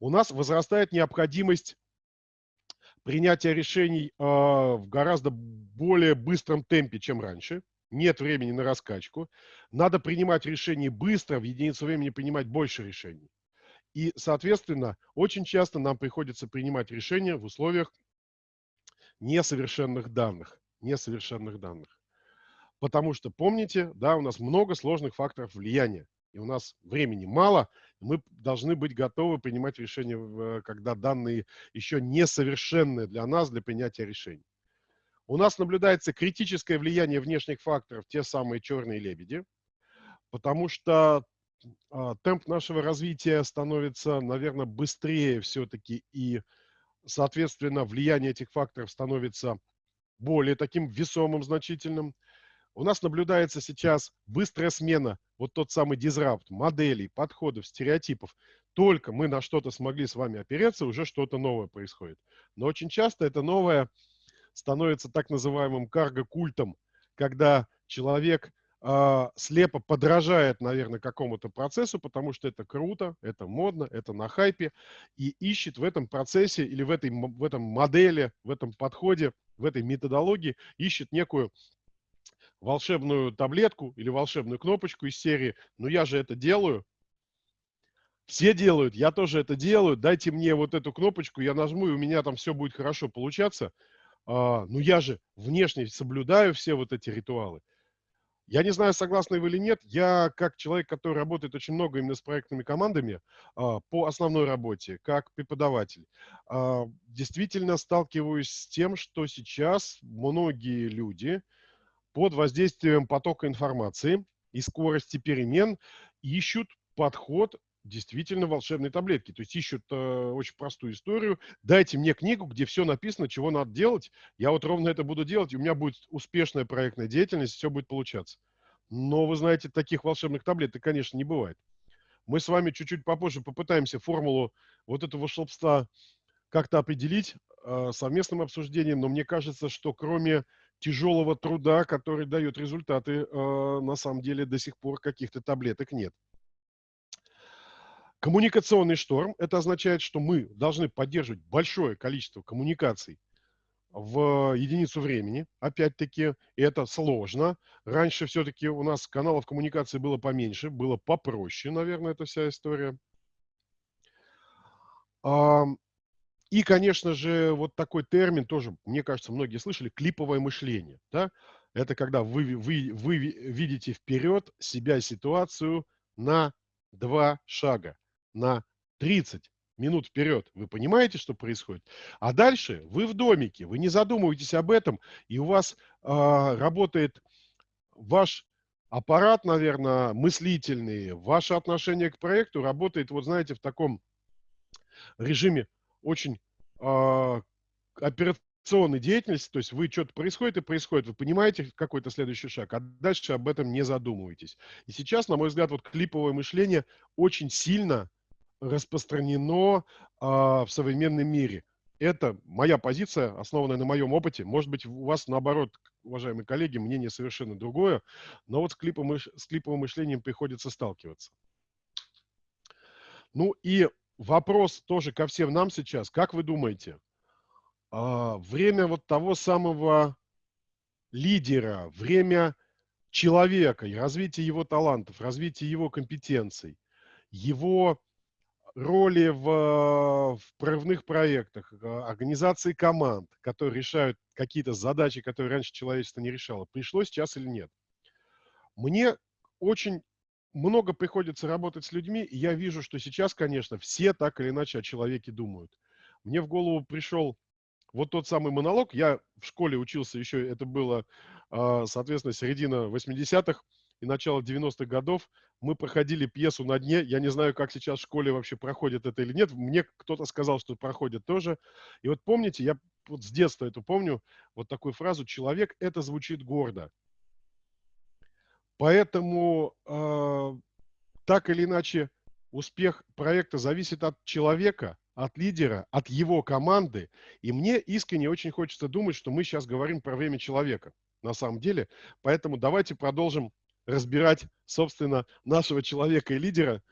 У нас возрастает необходимость принятия решений э, в гораздо более быстром темпе, чем раньше нет времени на раскачку. Надо принимать решения быстро, в единицу времени принимать больше решений. И, соответственно, очень часто нам приходится принимать решения в условиях несовершенных данных. Несовершенных данных. Потому что, помните, да, у нас много сложных факторов влияния. И у нас времени мало, мы должны быть готовы принимать решения, когда данные еще несовершенные для нас, для принятия решений. У нас наблюдается критическое влияние внешних факторов, те самые черные лебеди, потому что э, темп нашего развития становится, наверное, быстрее все-таки, и, соответственно, влияние этих факторов становится более таким весомым, значительным. У нас наблюдается сейчас быстрая смена, вот тот самый дизрапт, моделей, подходов, стереотипов. Только мы на что-то смогли с вами опереться, уже что-то новое происходит. Но очень часто это новое становится так называемым карго-культом, когда человек э, слепо подражает, наверное, какому-то процессу, потому что это круто, это модно, это на хайпе, и ищет в этом процессе или в, этой, в этом модели, в этом подходе, в этой методологии, ищет некую волшебную таблетку или волшебную кнопочку из серии «Ну я же это делаю», все делают, я тоже это делаю, дайте мне вот эту кнопочку, я нажму, и у меня там все будет хорошо получаться а, ну я же внешне соблюдаю все вот эти ритуалы. Я не знаю, согласны вы или нет, я как человек, который работает очень много именно с проектными командами а, по основной работе, как преподаватель, а, действительно сталкиваюсь с тем, что сейчас многие люди под воздействием потока информации и скорости перемен ищут подход действительно волшебные таблетки. То есть ищут э, очень простую историю. Дайте мне книгу, где все написано, чего надо делать. Я вот ровно это буду делать, и у меня будет успешная проектная деятельность, все будет получаться. Но вы знаете, таких волшебных таблеток, конечно, не бывает. Мы с вами чуть-чуть попозже попытаемся формулу вот этого волшебства как-то определить э, совместным обсуждением, но мне кажется, что кроме тяжелого труда, который дает результаты, э, на самом деле до сих пор каких-то таблеток нет. Коммуникационный шторм – это означает, что мы должны поддерживать большое количество коммуникаций в единицу времени. Опять-таки, это сложно. Раньше все-таки у нас каналов коммуникации было поменьше, было попроще, наверное, эта вся история. И, конечно же, вот такой термин тоже, мне кажется, многие слышали, клиповое мышление. Да? Это когда вы, вы, вы видите вперед себя, ситуацию на два шага на 30 минут вперед. Вы понимаете, что происходит? А дальше вы в домике, вы не задумываетесь об этом, и у вас э, работает ваш аппарат, наверное, мыслительный, ваше отношение к проекту работает, вот знаете, в таком режиме очень э, операционной деятельности, то есть вы что-то происходит и происходит, вы понимаете какой-то следующий шаг, а дальше об этом не задумываетесь. И сейчас, на мой взгляд, вот клиповое мышление очень сильно распространено а, в современном мире. Это моя позиция, основанная на моем опыте. Может быть, у вас, наоборот, уважаемые коллеги, мнение совершенно другое, но вот с, клипом, с клиповым мышлением приходится сталкиваться. Ну и вопрос тоже ко всем нам сейчас. Как вы думаете, а, время вот того самого лидера, время человека и развитие его талантов, развитие его компетенций, его роли в, в прорывных проектах, а, организации команд, которые решают какие-то задачи, которые раньше человечество не решало, пришло сейчас или нет. Мне очень много приходится работать с людьми, и я вижу, что сейчас, конечно, все так или иначе о человеке думают. Мне в голову пришел вот тот самый монолог. Я в школе учился еще, это было, а, соответственно, середина 80-х и начало 90-х годов. Мы проходили пьесу на дне. Я не знаю, как сейчас в школе вообще проходит это или нет. Мне кто-то сказал, что проходит тоже. И вот помните, я вот с детства это помню, вот такую фразу «человек» — это звучит гордо. Поэтому э, так или иначе успех проекта зависит от человека, от лидера, от его команды. И мне искренне очень хочется думать, что мы сейчас говорим про время человека на самом деле. Поэтому давайте продолжим разбирать, собственно, нашего человека и лидера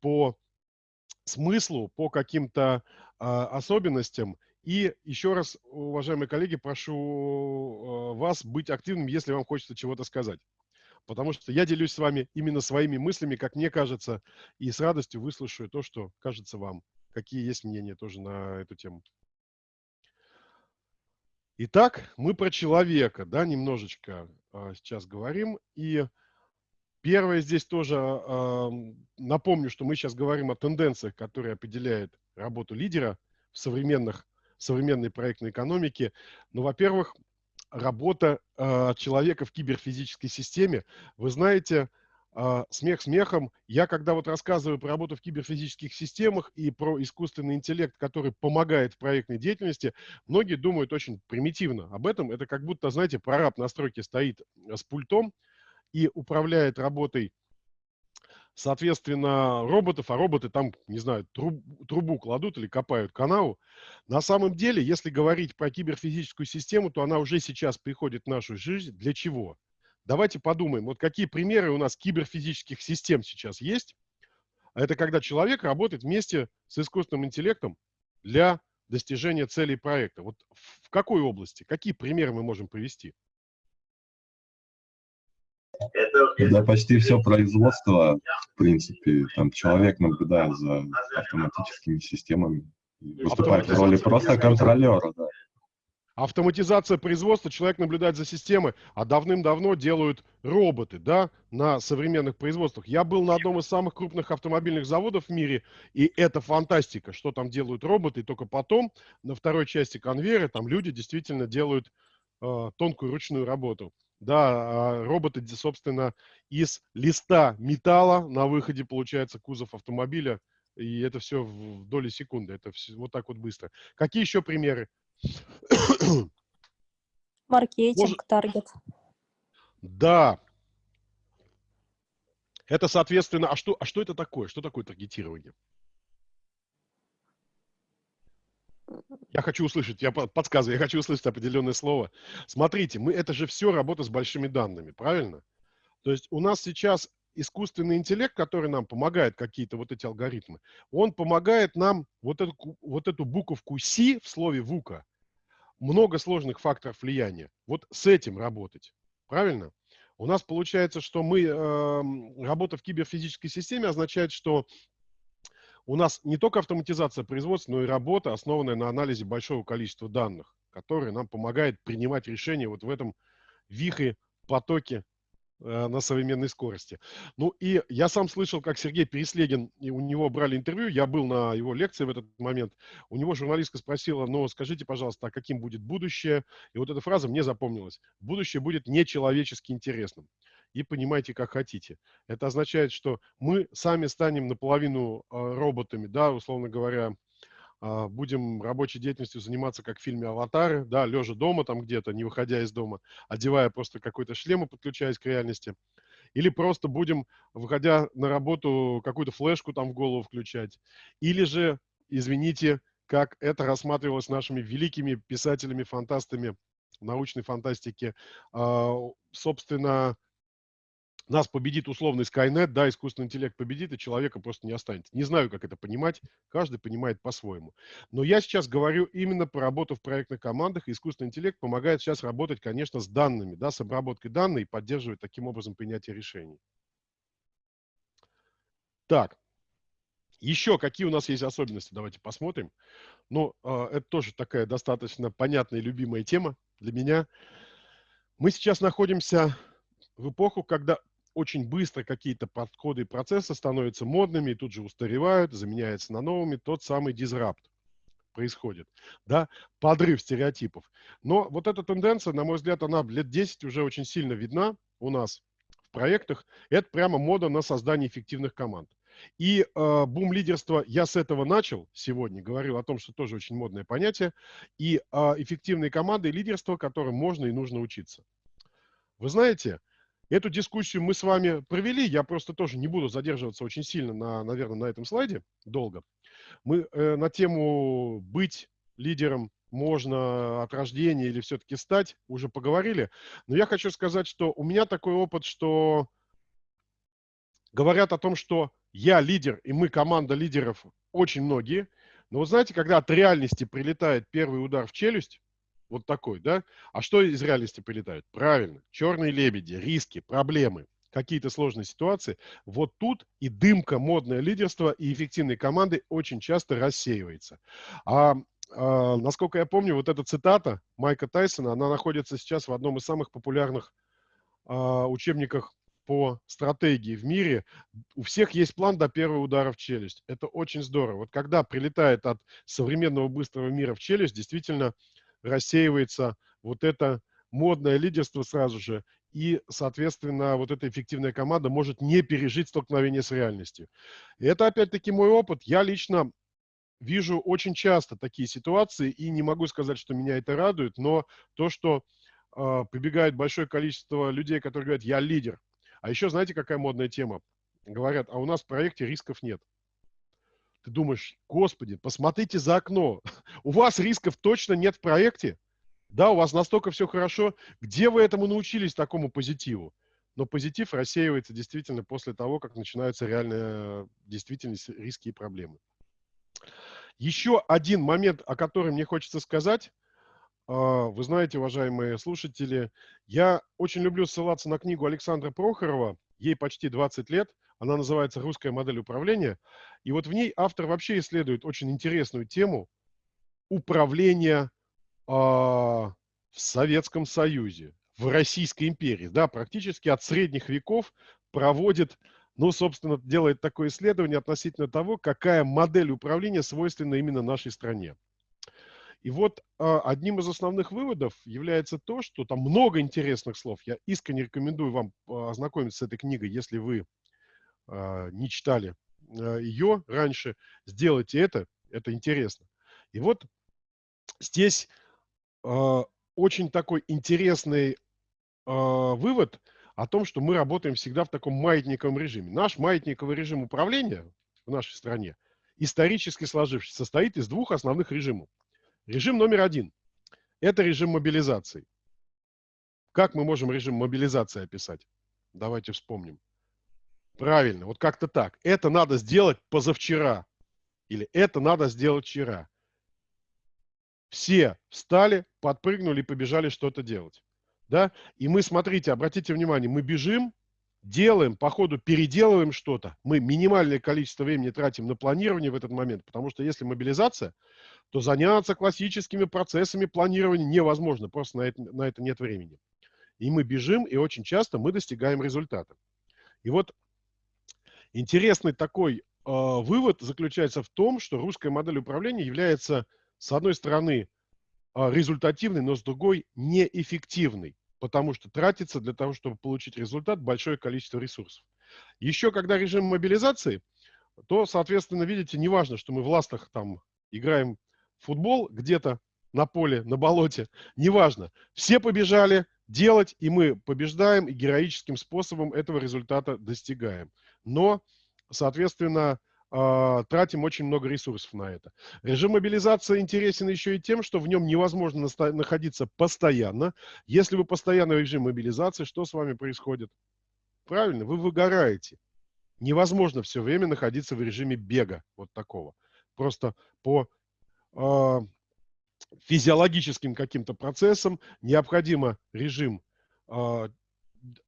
по смыслу, по каким-то э, особенностям. И еще раз, уважаемые коллеги, прошу э, вас быть активным, если вам хочется чего-то сказать. Потому что я делюсь с вами именно своими мыслями, как мне кажется, и с радостью выслушаю то, что кажется вам. Какие есть мнения тоже на эту тему. Итак, мы про человека, да, немножечко э, сейчас говорим. И первое здесь тоже э, напомню, что мы сейчас говорим о тенденциях, которые определяют работу лидера в современных, современной проектной экономике. Ну, во-первых, работа э, человека в киберфизической системе. Вы знаете, э, смех смехом, я когда вот рассказываю про работу в киберфизических системах и про искусственный интеллект, который помогает в проектной деятельности, многие думают очень примитивно об этом. Это как будто, знаете, прораб на стройке стоит с пультом и управляет работой соответственно, роботов, а роботы там, не знаю, труб, трубу кладут или копают канаву. На самом деле, если говорить про киберфизическую систему, то она уже сейчас приходит в нашу жизнь. Для чего? Давайте подумаем, вот какие примеры у нас киберфизических систем сейчас есть. Это когда человек работает вместе с искусственным интеллектом для достижения целей проекта. Вот в какой области? Какие примеры мы можем привести? Да, почти все производство, в принципе, там человек наблюдает за автоматическими системами, выступает в роли просто контролера, да. Автоматизация производства, человек наблюдает за системой, а давным-давно делают роботы, да, на современных производствах. Я был на одном из самых крупных автомобильных заводов в мире, и это фантастика, что там делают роботы, и только потом на второй части конвейера там люди действительно делают э, тонкую ручную работу. Да, а роботы, собственно, из листа металла на выходе получается кузов автомобиля, и это все в доли секунды, это все вот так вот быстро. Какие еще примеры? Маркетинг, таргет. Да. Это, соответственно, а что, а что это такое? Что такое таргетирование? Я хочу услышать, я подсказываю, я хочу услышать определенное слово. Смотрите, мы, это же все работа с большими данными, правильно? То есть у нас сейчас искусственный интеллект, который нам помогает, какие-то вот эти алгоритмы, он помогает нам вот эту, вот эту буковку «си» в слове «вука», много сложных факторов влияния, вот с этим работать, правильно? У нас получается, что мы, э, работа в киберфизической системе означает, что у нас не только автоматизация производства, но и работа, основанная на анализе большого количества данных, которые нам помогает принимать решения вот в этом вихре, потоке э, на современной скорости. Ну и я сам слышал, как Сергей Переслегин, и у него брали интервью, я был на его лекции в этот момент, у него журналистка спросила, ну скажите, пожалуйста, а каким будет будущее? И вот эта фраза мне запомнилась. Будущее будет нечеловечески интересным и понимайте, как хотите. Это означает, что мы сами станем наполовину а, роботами, да, условно говоря, а, будем рабочей деятельностью заниматься, как в фильме «Аватары», да, лежа дома там где-то, не выходя из дома, одевая просто какой-то шлем и подключаясь к реальности. Или просто будем, выходя на работу, какую-то флешку там в голову включать. Или же, извините, как это рассматривалось нашими великими писателями, фантастами научной фантастики, а, собственно, нас победит условный Skynet, да, искусственный интеллект победит, и человека просто не останется. Не знаю, как это понимать, каждый понимает по-своему. Но я сейчас говорю именно про работу в проектных командах, и искусственный интеллект помогает сейчас работать, конечно, с данными, да, с обработкой данных и поддерживает таким образом принятие решений. Так, еще какие у нас есть особенности, давайте посмотрим. Ну, э, это тоже такая достаточно понятная и любимая тема для меня. Мы сейчас находимся в эпоху, когда очень быстро какие-то подходы и процессы становятся модными и тут же устаревают, заменяются на новыми. Тот самый дизрапт происходит, да, подрыв стереотипов. Но вот эта тенденция, на мой взгляд, она лет 10 уже очень сильно видна у нас в проектах. Это прямо мода на создание эффективных команд. И э, бум лидерства, я с этого начал сегодня, говорил о том, что тоже очень модное понятие, и э, эффективные команды и лидерство, которым можно и нужно учиться. Вы знаете, Эту дискуссию мы с вами провели, я просто тоже не буду задерживаться очень сильно, на, наверное, на этом слайде долго. Мы э, на тему «быть лидером можно от рождения или все-таки стать» уже поговорили. Но я хочу сказать, что у меня такой опыт, что говорят о том, что я лидер и мы команда лидеров очень многие. Но вы знаете, когда от реальности прилетает первый удар в челюсть, вот такой, да? А что из реальности прилетают? Правильно, черные лебеди, риски, проблемы, какие-то сложные ситуации. Вот тут и дымка, модное лидерство и эффективной команды очень часто рассеивается. А Uh, насколько я помню, вот эта цитата Майка Тайсона, она находится сейчас в одном из самых популярных uh, учебниках по стратегии в мире. У всех есть план до первого удара в челюсть. Это очень здорово. Вот когда прилетает от современного быстрого мира в челюсть, действительно рассеивается вот это модное лидерство сразу же, и, соответственно, вот эта эффективная команда может не пережить столкновение с реальностью. И это, опять-таки, мой опыт. Я лично вижу очень часто такие ситуации, и не могу сказать, что меня это радует, но то, что э, прибегает большое количество людей, которые говорят, я лидер. А еще знаете, какая модная тема? Говорят, а у нас в проекте рисков нет. Ты думаешь, господи, посмотрите за окно. У вас рисков точно нет в проекте? Да, у вас настолько все хорошо. Где вы этому научились, такому позитиву? Но позитив рассеивается действительно после того, как начинаются реальные действительность, риски и проблемы. Еще один момент, о котором мне хочется сказать. А, вы знаете, уважаемые слушатели, я очень люблю ссылаться на книгу Александра Прохорова. Ей почти 20 лет. Она называется «Русская модель управления». И вот в ней автор вообще исследует очень интересную тему управления э, в Советском Союзе, в Российской империи. Да, практически от средних веков проводит, ну, собственно, делает такое исследование относительно того, какая модель управления свойственна именно нашей стране. И вот э, одним из основных выводов является то, что там много интересных слов. Я искренне рекомендую вам ознакомиться с этой книгой, если вы не читали э, ее раньше, сделайте это, это интересно. И вот здесь э, очень такой интересный вывод о том, что мы работаем всегда в таком маятниковом режиме. Наш маятниковый режим управления в нашей стране, исторически сложившийся, состоит из двух основных режимов. Режим номер один – это режим мобилизации. Как мы можем режим мобилизации описать? Давайте вспомним. Правильно, вот как-то так. Это надо сделать позавчера. Или это надо сделать вчера. Все встали, подпрыгнули и побежали что-то делать. Да? И мы, смотрите, обратите внимание, мы бежим, делаем, по ходу переделываем что-то. Мы минимальное количество времени тратим на планирование в этот момент, потому что если мобилизация, то заняться классическими процессами планирования невозможно, просто на это, на это нет времени. И мы бежим, и очень часто мы достигаем результата. И вот Интересный такой э, вывод заключается в том, что русская модель управления является, с одной стороны, э, результативной, но с другой неэффективной, потому что тратится для того, чтобы получить результат, большое количество ресурсов. Еще когда режим мобилизации, то, соответственно, видите, неважно, что мы в ластах там играем в футбол где-то на поле, на болоте, неважно. Все побежали делать, и мы побеждаем, и героическим способом этого результата достигаем но, соответственно, а, тратим очень много ресурсов на это. Режим мобилизации интересен еще и тем, что в нем невозможно находиться постоянно. Если вы постоянно в режиме мобилизации, что с вами происходит? Правильно, вы выгораете. Невозможно все время находиться в режиме бега вот такого. Просто по э, физиологическим каким-то процессам необходимо режим э,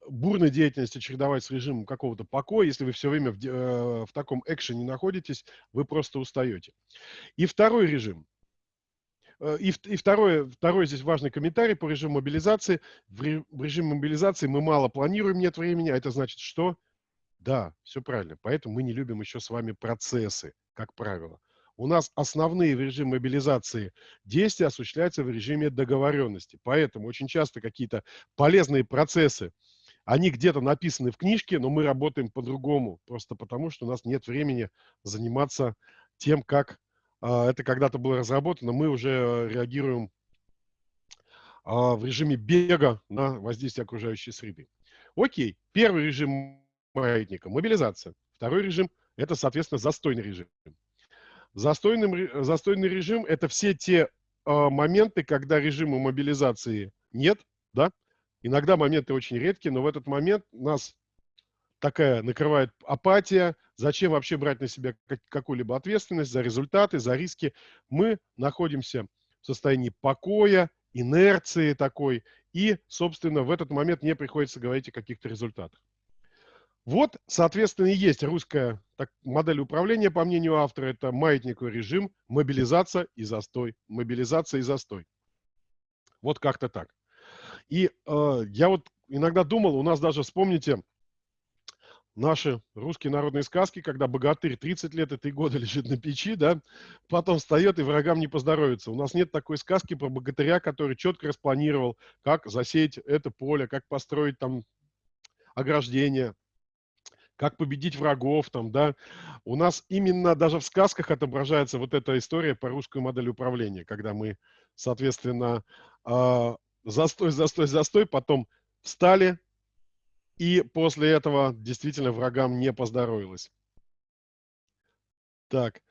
бурной деятельности чередовать с режимом какого-то покоя. Если вы все время в, э, в таком экшене находитесь, вы просто устаете. И второй режим. Э, и, и второй, второй здесь важный комментарий по режиму мобилизации. В, ре, в режиме мобилизации мы мало планируем, нет времени, а это значит что? Да, все правильно. Поэтому мы не любим еще с вами процессы, как правило. У нас основные в режиме мобилизации действия осуществляются в режиме договоренности. Поэтому очень часто какие-то полезные процессы, они где-то написаны в книжке, но мы работаем по-другому, просто потому что у нас нет времени заниматься тем, как э, это когда-то было разработано. Мы уже реагируем э, в режиме бега на воздействие окружающей среды. Окей, первый режим маятника – мобилизация. Второй режим – это, соответственно, застойный режим. Застойный, застойный режим – это все те э, моменты, когда режима мобилизации нет, да, Иногда моменты очень редкие, но в этот момент нас такая накрывает апатия. Зачем вообще брать на себя какую-либо ответственность за результаты, за риски? Мы находимся в состоянии покоя, инерции такой, и, собственно, в этот момент не приходится говорить о каких-то результатах. Вот, соответственно, и есть русская так, модель управления, по мнению автора, это маятниковый режим, мобилизация и застой. Мобилизация и застой. Вот как-то так. И э, я вот иногда думал, у нас даже, вспомните, наши русские народные сказки, когда богатырь 30 лет 3 года лежит на печи, да, потом встает и врагам не поздоровится. У нас нет такой сказки про богатыря, который четко распланировал, как засеять это поле, как построить там ограждение, как победить врагов там, да. У нас именно даже в сказках отображается вот эта история по русской модели управления, когда мы, соответственно, э, застой, застой, застой, потом встали, и после этого действительно врагам не поздоровилось. Так,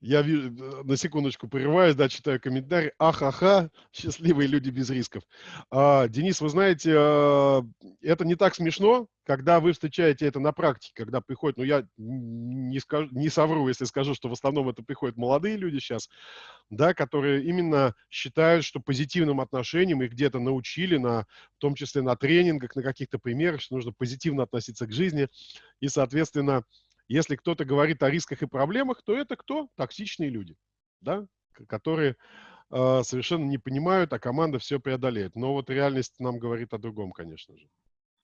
я э, на секундочку прерываюсь, да, читаю комментарий. Ахаха, счастливые люди без рисков. А, Денис, вы знаете, а, это не так смешно, когда вы встречаете это на практике, когда приходят, ну я не, скажу, не совру, если скажу, что в основном это приходят молодые люди сейчас, да, которые именно считают, что позитивным отношением их где-то научили, на, в том числе на тренингах, на каких-то примерах, что нужно позитивно относиться к жизни, и, соответственно, если кто-то говорит о рисках и проблемах, то это кто? Токсичные люди, да, которые э, совершенно не понимают, а команда все преодолеет. Но вот реальность нам говорит о другом, конечно же.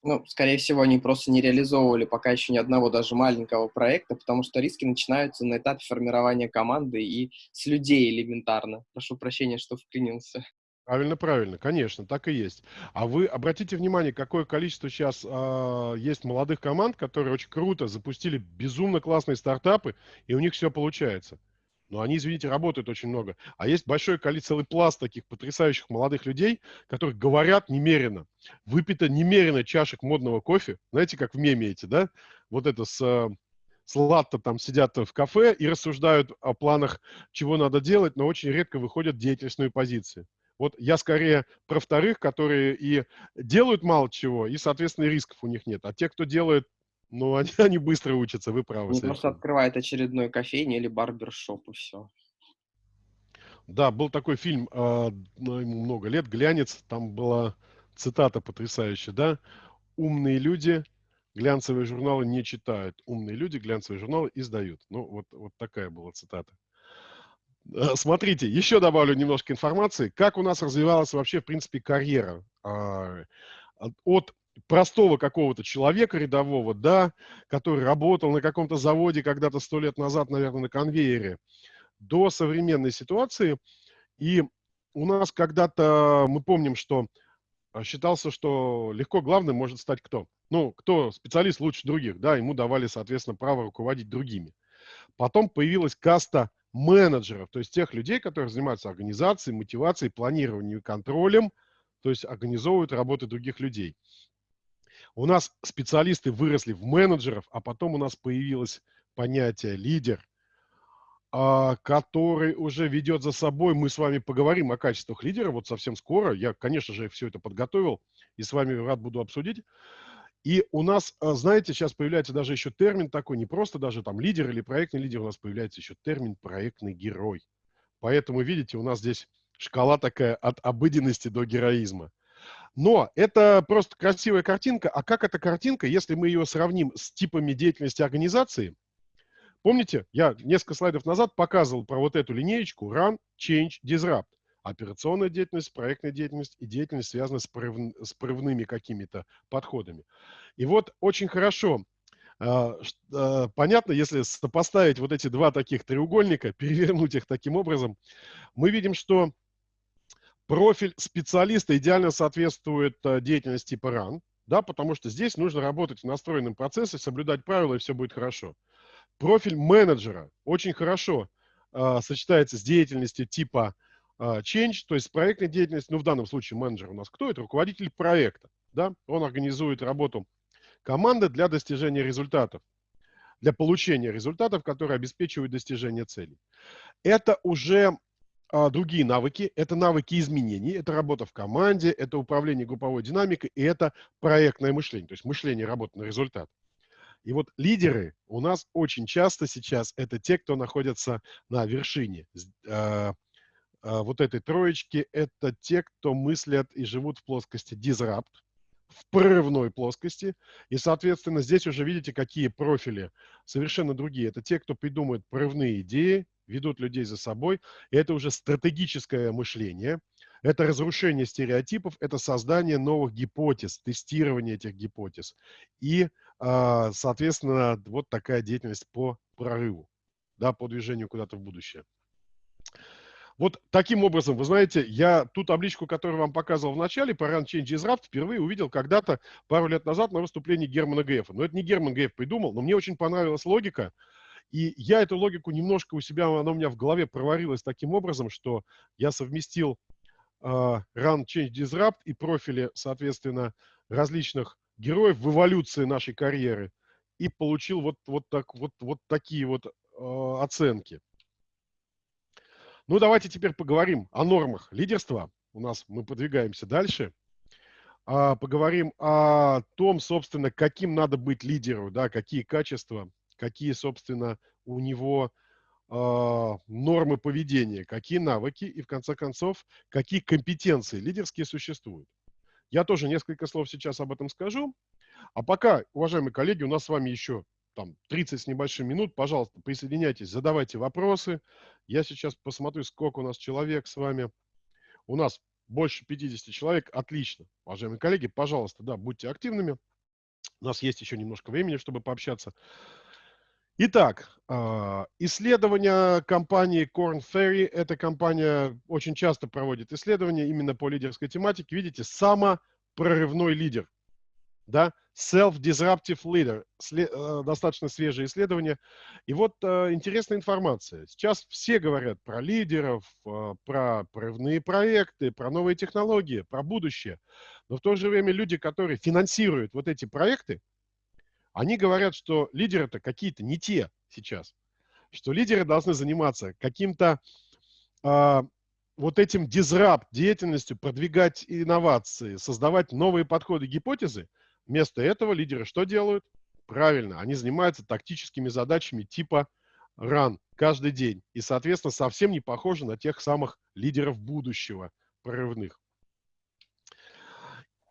Ну, скорее всего, они просто не реализовывали пока еще ни одного даже маленького проекта, потому что риски начинаются на этапе формирования команды и с людей элементарно. Прошу прощения, что вклинился. Правильно, правильно, конечно, так и есть. А вы обратите внимание, какое количество сейчас э, а, есть молодых команд, которые очень круто запустили безумно классные стартапы, и у них все получается. Но они, извините, работают очень много. А есть большое количество, целый пласт таких потрясающих молодых людей, которые говорят немерено. Выпито немерено чашек модного кофе. Знаете, как в меме эти, да? Вот это с, э, с латто там сидят в кафе и рассуждают о планах, чего надо делать, но очень редко выходят в деятельностную позицию. Вот я скорее про вторых, которые и делают мало чего, и, соответственно, рисков у них нет. А те, кто делает, ну, они, они быстро учатся, вы правы. Они просто открывают очередной кофейни или барбершоп, и все. Да, был такой фильм, э, ну, ему много лет, «Глянец», там была цитата потрясающая, да? «Умные люди глянцевые журналы не читают, умные люди глянцевые журналы издают». Ну, вот, вот такая была цитата. Э, смотрите, еще добавлю немножко информации, как у нас развивалась вообще, в принципе, карьера. А, от простого какого-то человека рядового, да, который работал на каком-то заводе когда-то сто лет назад, наверное, на конвейере, до современной ситуации. И у нас когда-то, мы помним, что а, считался, что легко главным может стать кто? Ну, кто специалист лучше других, да, ему давали, соответственно, право руководить другими. Потом появилась каста менеджеров, то есть тех людей, которые занимаются организацией, мотивацией, планированием и контролем, то есть организовывают работу других людей. У нас специалисты выросли в менеджеров, а потом у нас появилось понятие лидер, а, который уже ведет за собой, мы с вами поговорим о качествах лидера вот совсем скоро. Я, конечно же, все это подготовил и с вами рад буду обсудить. И у нас, а, знаете, сейчас появляется даже еще термин такой, не просто даже там лидер или проектный лидер, у нас появляется еще термин проектный герой. Поэтому, видите, у нас здесь шкала такая от обыденности до героизма. Но это просто красивая картинка. А как эта картинка, если мы ее сравним с типами деятельности организации? Помните, я несколько слайдов назад показывал про вот эту линеечку Run, Change, Disrupt операционная деятельность, проектная деятельность и деятельность, связанная с, прорыв, с прорывными какими-то подходами. И вот очень хорошо, э, э, понятно, если сопоставить вот эти два таких треугольника, перевернуть их таким образом, мы видим, что профиль специалиста идеально соответствует э, деятельности типа RAN, да, потому что здесь нужно работать в настроенном процессе, соблюдать правила, и все будет хорошо. Профиль менеджера очень хорошо э, сочетается с деятельностью типа а, change, то есть проектная деятельность, ну в данном случае менеджер у нас кто это? Руководитель проекта, да? Он организует работу команды для достижения результатов, для получения результатов, которые обеспечивают достижение целей. Это уже а, другие навыки, это навыки изменений, это работа в команде, это управление групповой динамикой и это проектное мышление, то есть мышление работы на результат. И вот лидеры у нас очень часто сейчас это те, кто находятся на вершине, а, а, вот этой троечки, это те, кто мыслят и живут в плоскости disrupt, в прорывной плоскости. И, соответственно, здесь уже видите, какие профили совершенно другие. Это те, кто придумывает прорывные идеи, ведут людей за собой. И это уже стратегическое мышление. Это разрушение стереотипов, это создание новых гипотез, тестирование этих гипотез. И, а, соответственно, вот такая деятельность по прорыву, да, по движению куда-то в будущее. Вот таким образом, вы знаете, я ту табличку, которую вам показывал в начале, по Run Change is Raft, впервые увидел когда-то пару лет назад на выступлении Германа Грефа. Но это не Герман Греф придумал, но мне очень понравилась логика. И я эту логику немножко у себя, она у меня в голове проварилась таким образом, что я совместил э, Run Change Disrupt и профили, соответственно, различных героев в эволюции нашей карьеры и получил вот, вот, так, вот, вот такие вот э, оценки. Ну, давайте теперь поговорим о нормах лидерства. У нас мы подвигаемся дальше. А, поговорим о том, собственно, каким надо быть лидеру, да, какие качества, какие, собственно, у него а, нормы поведения, какие навыки и, в конце концов, какие компетенции лидерские существуют. Я тоже несколько слов сейчас об этом скажу. А пока, уважаемые коллеги, у нас с вами еще там 30 с небольшим минут, пожалуйста, присоединяйтесь, задавайте вопросы. Я сейчас посмотрю, сколько у нас человек с вами. У нас больше 50 человек, отлично. Уважаемые коллеги, пожалуйста, да, будьте активными. У нас есть еще немножко времени, чтобы пообщаться. Итак, а, исследования компании Corn Ferry. Эта компания очень часто проводит исследования именно по лидерской тематике. Видите, самопрорывной лидер. Да? Self-Disruptive Leader. Э, достаточно свежее исследование. И вот э, интересная информация. Сейчас все говорят про лидеров, э, про прорывные проекты, про новые технологии, про будущее. Но в то же время люди, которые финансируют вот эти проекты, они говорят, что лидеры-то какие-то не те сейчас. Что лидеры должны заниматься каким-то э, вот этим дизрапт деятельностью, продвигать инновации, создавать новые подходы, гипотезы – Вместо этого лидеры что делают? Правильно, они занимаются тактическими задачами типа ран каждый день. И, соответственно, совсем не похожи на тех самых лидеров будущего, прорывных.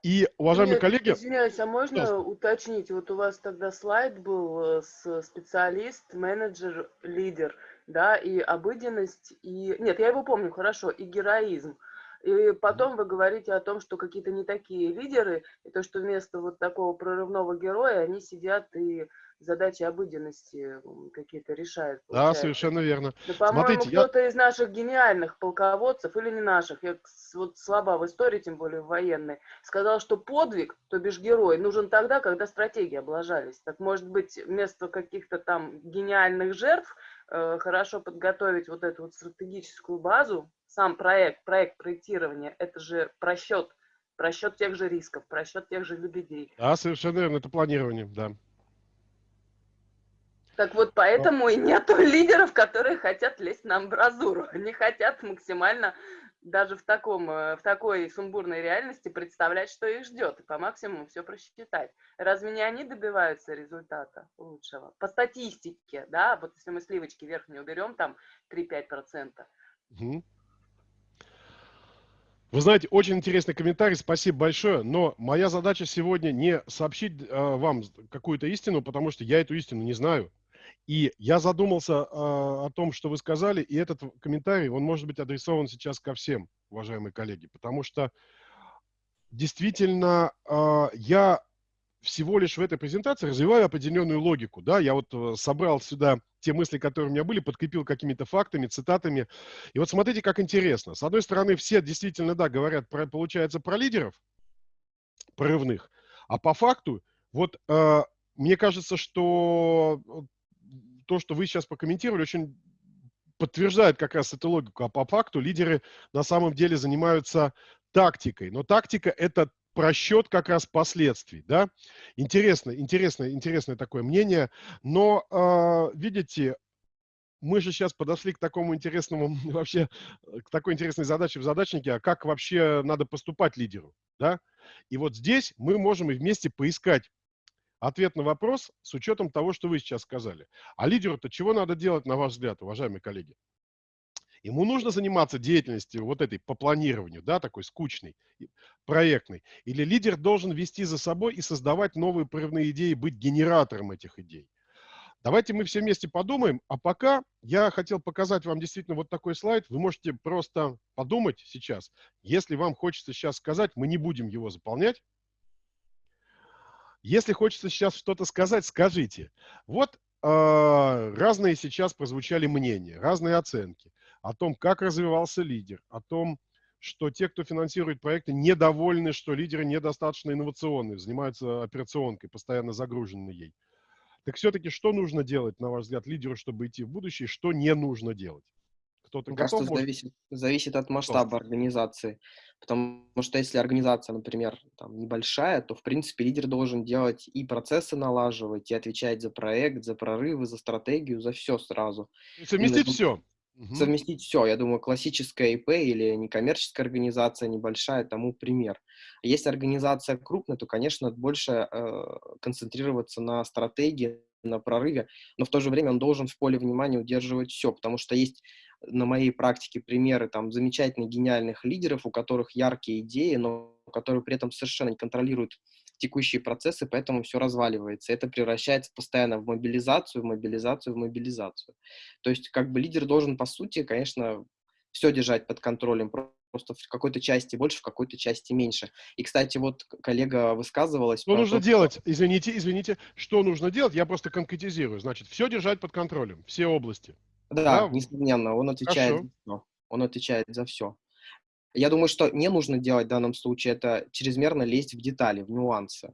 И, уважаемые Нет, коллеги... Извиняюсь, а можно да. уточнить? Вот у вас тогда слайд был э, с специалист, менеджер, лидер, да, и обыденность, и... Нет, я его помню хорошо, и героизм. И потом вы говорите о том, что какие-то не такие лидеры, и то, что вместо вот такого прорывного героя они сидят и задачи обыденности какие-то решают. Получается. Да, совершенно верно. Да, по-моему, кто-то я... из наших гениальных полководцев, или не наших, я вот слаба в истории, тем более в военной, сказал, что подвиг, то бишь герой, нужен тогда, когда стратегии облажались. Так может быть, вместо каких-то там гениальных жертв хорошо подготовить вот эту вот стратегическую базу, сам проект, проект проектирования, это же просчет, просчет тех же рисков, просчет тех же лебедей. Да, совершенно верно, это планирование, да. Так вот, поэтому Но... и нету лидеров, которые хотят лезть на амбразуру. Они хотят максимально даже в, таком, э, в такой сумбурной реальности представлять, что их ждет, и по максимуму все просчитать. Разве не они добиваются результата лучшего? По статистике, да, вот если мы сливочки верхние уберем, там 3-5%. Угу. Вы знаете, очень интересный комментарий, спасибо большое, но моя задача сегодня не сообщить э, вам какую-то истину, потому что я эту истину не знаю. И я задумался э, о том, что вы сказали, и этот комментарий, он может быть адресован сейчас ко всем, уважаемые коллеги, потому что действительно э, я всего лишь в этой презентации развиваю определенную логику. Да? Я вот э, собрал сюда те мысли, которые у меня были, подкрепил какими-то фактами, цитатами. И вот смотрите, как интересно. С одной стороны, все действительно, да, говорят, про, получается, про лидеров прорывных, а по факту, вот э, мне кажется, что то, что вы сейчас прокомментировали, очень подтверждает как раз эту логику. А по факту лидеры на самом деле занимаются тактикой. Но тактика – это просчет как раз последствий, да. Интересно, интересное, интересное такое мнение. Но, э, видите, мы же сейчас подошли к такому интересному, вообще, к такой интересной задаче в задачнике, а как вообще надо поступать лидеру, да? И вот здесь мы можем и вместе поискать ответ на вопрос с учетом того, что вы сейчас сказали. А лидеру-то чего надо делать, на ваш взгляд, уважаемые коллеги? Ему нужно заниматься деятельностью вот этой по планированию, да, такой скучной, проектной. Или лидер должен вести за собой и создавать новые прорывные идеи, быть генератором этих идей. Давайте мы все вместе подумаем. А пока я хотел показать вам действительно вот такой слайд. Вы можете просто подумать сейчас. Если вам хочется сейчас сказать, мы не будем его заполнять. Если хочется сейчас что-то сказать, скажите. Вот э, разные сейчас прозвучали мнения, разные оценки о том, как развивался лидер, о том, что те, кто финансирует проекты, недовольны, что лидеры недостаточно инновационные, занимаются операционкой, постоянно загружены ей. Так все-таки что нужно делать, на ваш взгляд, лидеру, чтобы идти в будущее, что не нужно делать? Кто-то Мне кажется, может... зависит, зависит от масштаба организации. Потому что если организация, например, там, небольшая, то, в принципе, лидер должен делать и процессы налаживать, и отвечать за проект, за прорывы, за стратегию, за все сразу. Совместить и, все. Угу. Совместить все. Я думаю, классическая ИП или некоммерческая организация небольшая тому пример. Если организация крупная, то, конечно, больше э, концентрироваться на стратегии, на прорыве, но в то же время он должен в поле внимания удерживать все, потому что есть на моей практике примеры там замечательных, гениальных лидеров, у которых яркие идеи, но которые при этом совершенно не контролируют текущие процессы, поэтому все разваливается. Это превращается постоянно в мобилизацию, в мобилизацию, в мобилизацию. То есть как бы лидер должен, по сути, конечно, все держать под контролем, просто в какой-то части больше, в какой-то части меньше. И, кстати, вот коллега высказывалась... Что нужно то, делать? Извините, извините. Что нужно делать? Я просто конкретизирую. Значит, все держать под контролем, все области. Да, да? несомненно, он отвечает Хорошо. за все. Он отвечает за все. Я думаю, что не нужно делать в данном случае, это чрезмерно лезть в детали, в нюансы.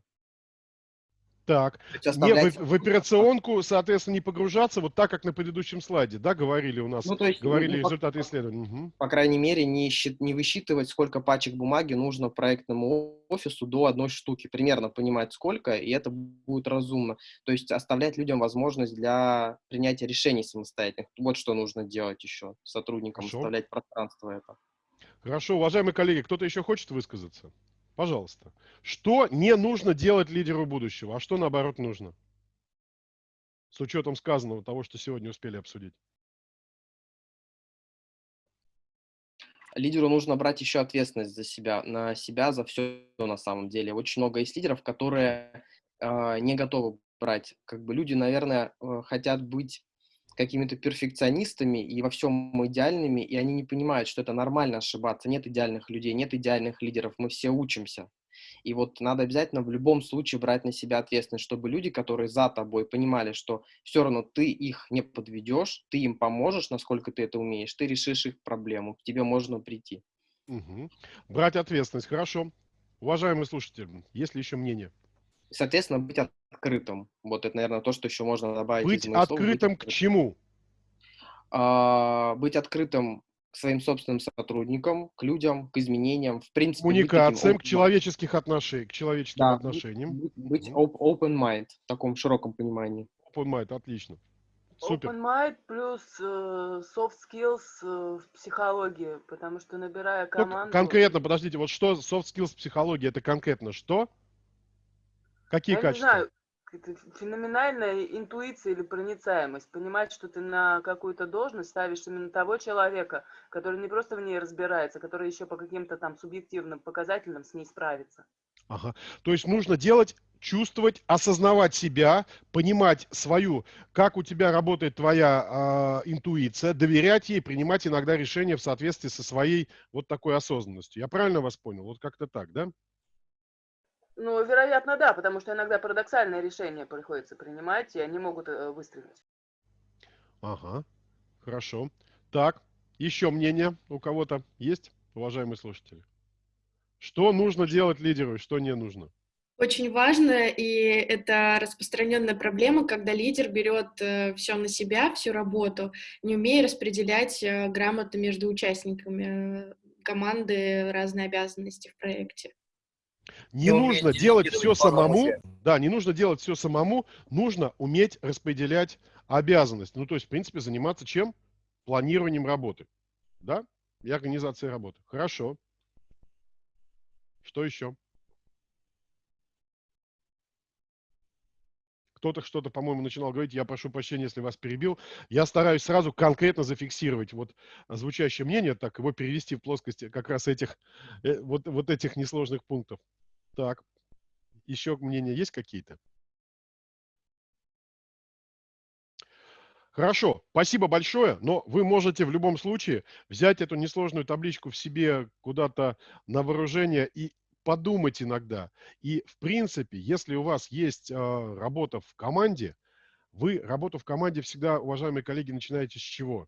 Так, оставлять... не, в, в операционку, соответственно, не погружаться, вот так, как на предыдущем слайде, да, говорили у нас, ну, то есть, говорили ну, результаты по, исследований. Угу. По крайней мере, не, счит, не высчитывать, сколько пачек бумаги нужно проектному офису до одной штуки, примерно понимать сколько, и это будет разумно. То есть оставлять людям возможность для принятия решений самостоятельных. Вот что нужно делать еще сотрудникам, Хорошо. оставлять пространство это. Хорошо, уважаемые коллеги, кто-то еще хочет высказаться? Пожалуйста. Что не нужно делать лидеру будущего, а что наоборот нужно? С учетом сказанного того, что сегодня успели обсудить. Лидеру нужно брать еще ответственность за себя, на себя, за все на самом деле. Очень много есть лидеров, которые э, не готовы брать. Как бы люди, наверное, э, хотят быть какими-то перфекционистами и во всем идеальными, и они не понимают, что это нормально ошибаться. Нет идеальных людей, нет идеальных лидеров, мы все учимся. И вот надо обязательно в любом случае брать на себя ответственность, чтобы люди, которые за тобой, понимали, что все равно ты их не подведешь, ты им поможешь, насколько ты это умеешь, ты решишь их проблему, к тебе можно прийти. Угу. Брать ответственность, хорошо. Уважаемые слушатели, есть ли еще мнение? Соответственно, быть открытым. Вот это, наверное, то, что еще можно добавить. Быть открытым слов. к чему? А, быть открытым к своим собственным сотрудникам, к людям, к изменениям, в принципе. Коммуникациям, к человеческих отношениям, к человеческим да, отношениям. Быть, быть open mind в таком широком понимании. Open mind, отлично. Супер. Open mind плюс э, soft skills э, в психологии, потому что набирая Ну, команду... конкретно, подождите, вот что soft skills психология, это конкретно что? Какие Я не качества? знаю, это феноменальная интуиция или проницаемость. Понимать, что ты на какую-то должность ставишь именно того человека, который не просто в ней разбирается, который еще по каким-то там субъективным показателям с ней справится. Ага. То есть нужно делать, чувствовать, осознавать себя, понимать свою, как у тебя работает твоя а, интуиция, доверять ей, принимать иногда решения в соответствии со своей вот такой осознанностью. Я правильно вас понял? Вот как-то так, да? Ну, вероятно, да, потому что иногда парадоксальные решения приходится принимать, и они могут э, выстрелить. Ага, хорошо. Так, еще мнение у кого-то есть, уважаемые слушатели? Что нужно делать лидеру и что не нужно? Очень важно, и это распространенная проблема, когда лидер берет все на себя, всю работу, не умея распределять э, грамотно между участниками э, команды разные обязанности в проекте. Не нужно делать все самому. Да, не нужно делать все самому. Нужно уметь распределять обязанности. Ну, то есть, в принципе, заниматься чем? Планированием работы. Да? И организацией работы. Хорошо. Что еще? Кто-то что-то, по-моему, начинал говорить, я прошу прощения, если вас перебил. Я стараюсь сразу конкретно зафиксировать вот звучащее мнение, так его перевести в плоскости как раз этих, э, вот, вот этих несложных пунктов. Так, еще мнения есть какие-то? Хорошо, спасибо большое, но вы можете в любом случае взять эту несложную табличку в себе куда-то на вооружение и подумать иногда. И, в принципе, если у вас есть э, работа в команде, вы работу в команде всегда, уважаемые коллеги, начинаете с чего?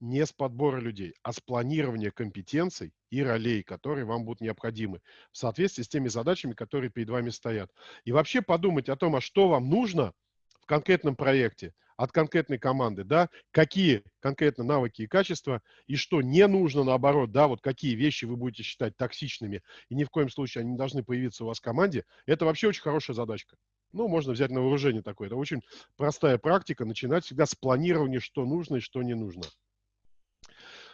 Не с подбора людей, а с планирования компетенций и ролей, которые вам будут необходимы в соответствии с теми задачами, которые перед вами стоят. И вообще подумать о том, а что вам нужно в конкретном проекте, от конкретной команды, да, какие конкретно навыки и качества, и что не нужно, наоборот, да, вот какие вещи вы будете считать токсичными, и ни в коем случае они не должны появиться у вас в команде, это вообще очень хорошая задачка. Ну, можно взять на вооружение такое. Это очень простая практика, начинать всегда с планирования, что нужно и что не нужно.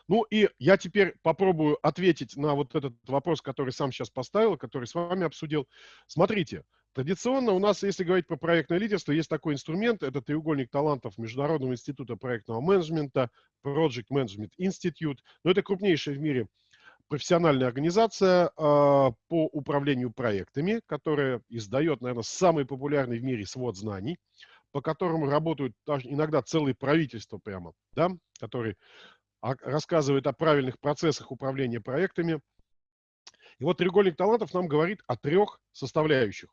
Ну и я теперь попробую ответить на вот этот вопрос, который сам сейчас поставил, который с вами обсудил. Смотрите, Традиционно у нас, если говорить про проектное лидерство, есть такой инструмент, это треугольник талантов Международного института проектного менеджмента, Project Management Institute. Но это крупнейшая в мире профессиональная организация э, по управлению проектами, которая издает, наверное, самый популярный в мире свод знаний, по которому работают даже иногда целые правительства прямо, да, которые рассказывают о правильных процессах управления проектами. И вот треугольник талантов нам говорит о трех составляющих.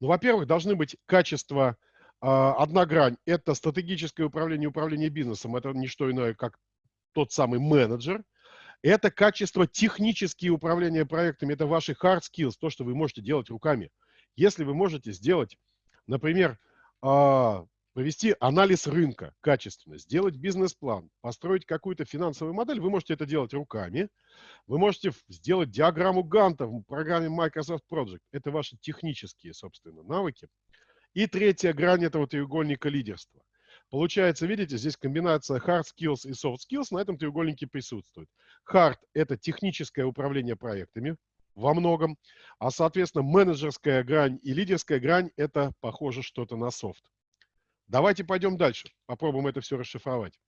Ну, во-первых, должны быть качества, э, одна грань – это стратегическое управление, управление бизнесом. Это не что иное, как тот самый менеджер. Это качество технические управления проектами, это ваши hard skills, то, что вы можете делать руками. Если вы можете сделать, например, э, провести анализ рынка качественно, сделать бизнес-план, построить какую-то финансовую модель, вы можете это делать руками. Вы можете сделать диаграмму Ганта в программе Microsoft Project. Это ваши технические, собственно, навыки. И третья грань этого треугольника лидерства. Получается, видите, здесь комбинация hard skills и soft skills на этом треугольнике присутствует. Hard – это техническое управление проектами во многом, а, соответственно, менеджерская грань и лидерская грань – это, похоже, что-то на soft. Давайте пойдем дальше, попробуем это все расшифровать.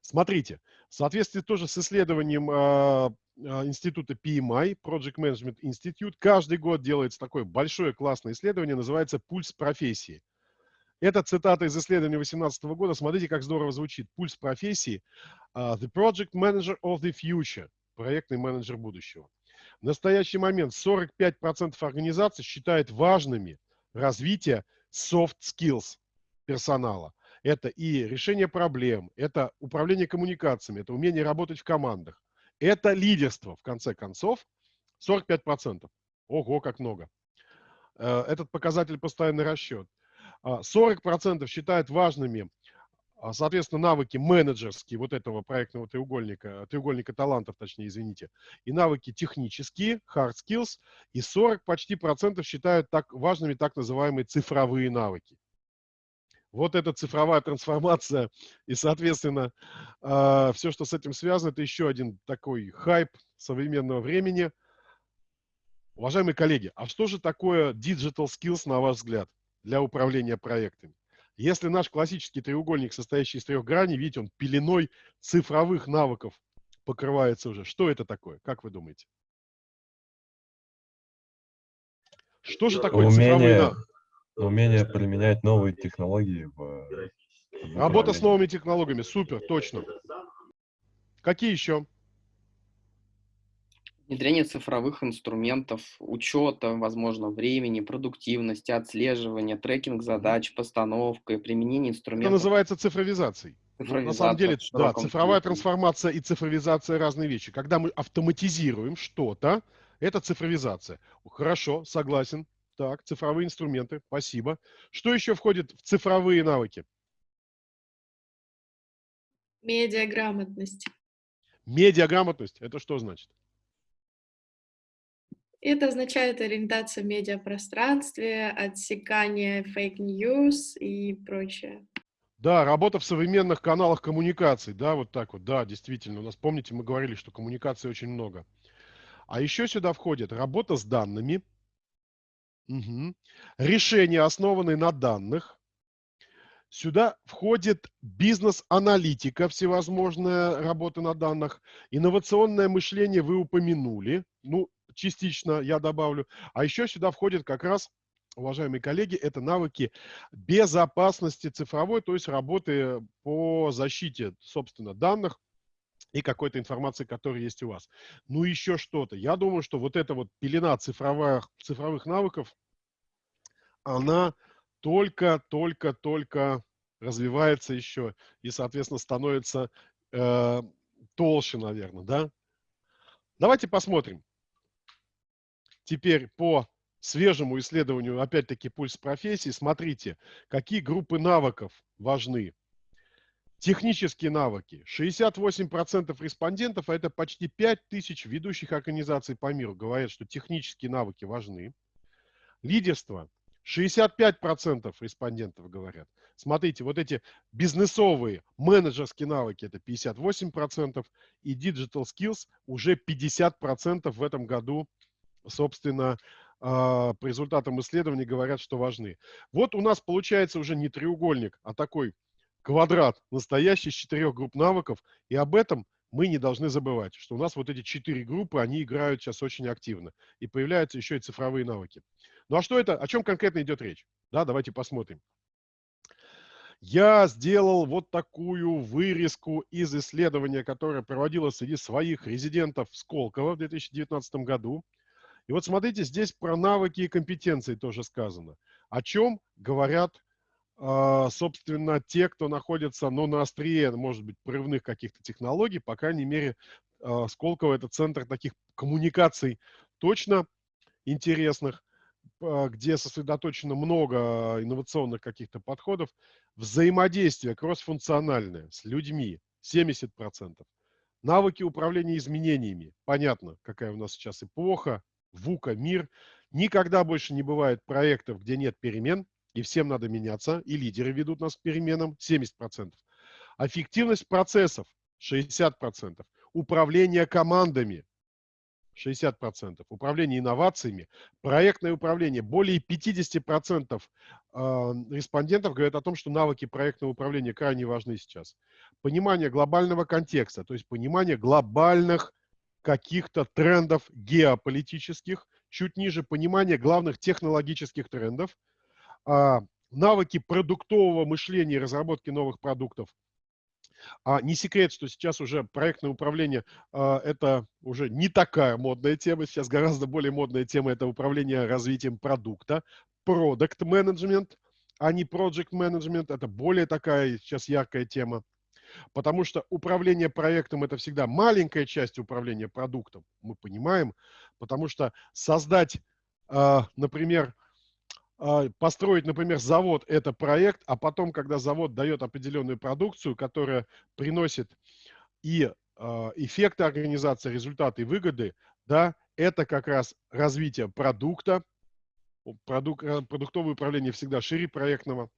Смотрите, в соответствии тоже с исследованием э, института PMI, Project Management Institute, каждый год делается такое большое классное исследование, называется «Пульс профессии». Это цитата из исследования 2018 года. Смотрите, как здорово звучит. «Пульс профессии» uh, «The Project Manager of the Future» – проектный менеджер будущего. В настоящий момент 45% организаций считают важными развитие soft skills персонала. Это и решение проблем, это управление коммуникациями, это умение работать в командах. Это лидерство, в конце концов, 45%. Ого, как много. Этот показатель постоянный расчет. 40% считают важными, соответственно, навыки менеджерские вот этого проектного треугольника, треугольника талантов, точнее, извините, и навыки технические, hard skills, и 40 почти процентов считают так важными так называемые цифровые навыки. Вот эта цифровая трансформация и, соответственно, э, все, что с этим связано, это еще один такой хайп современного времени. Уважаемые коллеги, а что же такое digital skills, на ваш взгляд, для управления проектами? Если наш классический треугольник, состоящий из трех граней, видите, он пеленой цифровых навыков покрывается уже. Что это такое? Как вы думаете? Что же такое цифровые Умение, навыки? умение применять новые технологии в, в Работа с новыми технологиями. Супер, точно. Какие еще? Внедрение цифровых инструментов, учета, возможно, времени, продуктивности, отслеживания, трекинг задач, постановка и применение Это инструментов. называется цифровизацией. Ну, На самом деле, да, цифровая смысле. трансформация и цифровизация разные вещи. Когда мы автоматизируем что-то, это цифровизация. Хорошо, согласен. Так, цифровые инструменты, спасибо. Что еще входит в цифровые навыки? Медиаграмотность. Медиаграмотность. Это что значит? Это означает ориентация в медиапространстве, отсекание fake news и прочее. Да, работа в современных каналах коммуникаций, да, вот так вот, да, действительно. У нас, помните, мы говорили, что коммуникаций очень много. А еще сюда входит работа с данными, Мгм. решения, основанные на данных. Сюда входит бизнес-аналитика, всевозможная работа на данных. Инновационное мышление вы упомянули. Ну, частично я добавлю. А еще сюда входит как раз, уважаемые коллеги, это навыки безопасности цифровой, то есть работы по защите, собственно, данных и какой-то информации, которая есть у вас. Ну, еще что-то. Я думаю, что вот эта вот пелена цифровых, цифровых навыков, она только, только, только развивается еще и, соответственно, становится э, толще, наверное, да? Давайте посмотрим. Теперь по свежему исследованию, опять-таки, пульс профессии, смотрите, какие группы навыков важны. Технические навыки. 68% респондентов, а это почти 5000 ведущих организаций по миру, говорят, что технические навыки важны. Лидерство. 65% респондентов говорят. Смотрите, вот эти бизнесовые, менеджерские навыки, это 58%, и digital skills уже 50% в этом году, собственно, а, по результатам исследований говорят, что важны. Вот у нас получается уже не треугольник, а такой квадрат, настоящий из четырех групп навыков, и об этом мы не должны забывать, что у нас вот эти четыре группы, они играют сейчас очень активно, и появляются еще и цифровые навыки. Ну а что это, о чем конкретно идет речь? Да, давайте посмотрим. Я сделал вот такую вырезку из исследования, которое проводилось среди своих резидентов Сколково в 2019 году. И вот смотрите, здесь про навыки и компетенции тоже сказано. О чем говорят, э, собственно, те, кто находится ну, на острие, может быть, прорывных каких-то технологий, по крайней мере, э, Сколково – это центр таких коммуникаций точно интересных, э, где сосредоточено много инновационных каких-то подходов. Взаимодействие кроссфункциональное с людьми – 70%. Навыки управления изменениями. Понятно, какая у нас сейчас эпоха, ВУКа, мир. Никогда больше не бывает проектов, где нет перемен, и всем надо меняться, и лидеры ведут нас к переменам, 70%. Эффективность процессов, 60%. Управление командами, 60%. Управление инновациями, проектное управление. Более 50% э, респондентов говорят о том, что навыки проектного управления крайне важны сейчас. Понимание глобального контекста, то есть понимание глобальных каких-то трендов геополитических, чуть ниже понимание главных технологических трендов, а, навыки продуктового мышления и разработки новых продуктов. А не секрет, что сейчас уже проектное управление а, это уже не такая модная тема. Сейчас гораздо более модная тема это управление развитием продукта. Продукт менеджмент, а не project менеджмент. Это более такая сейчас яркая тема. Потому что управление проектом это всегда маленькая часть управления продуктом. Мы понимаем. Потому что создать, а, например, а, построить, например, завод – это проект, а потом, когда завод дает определенную продукцию, которая приносит и а, эффекты организации, результаты и выгоды, да, это как раз развитие продукта. Продук, продуктовое управление всегда шире проектного.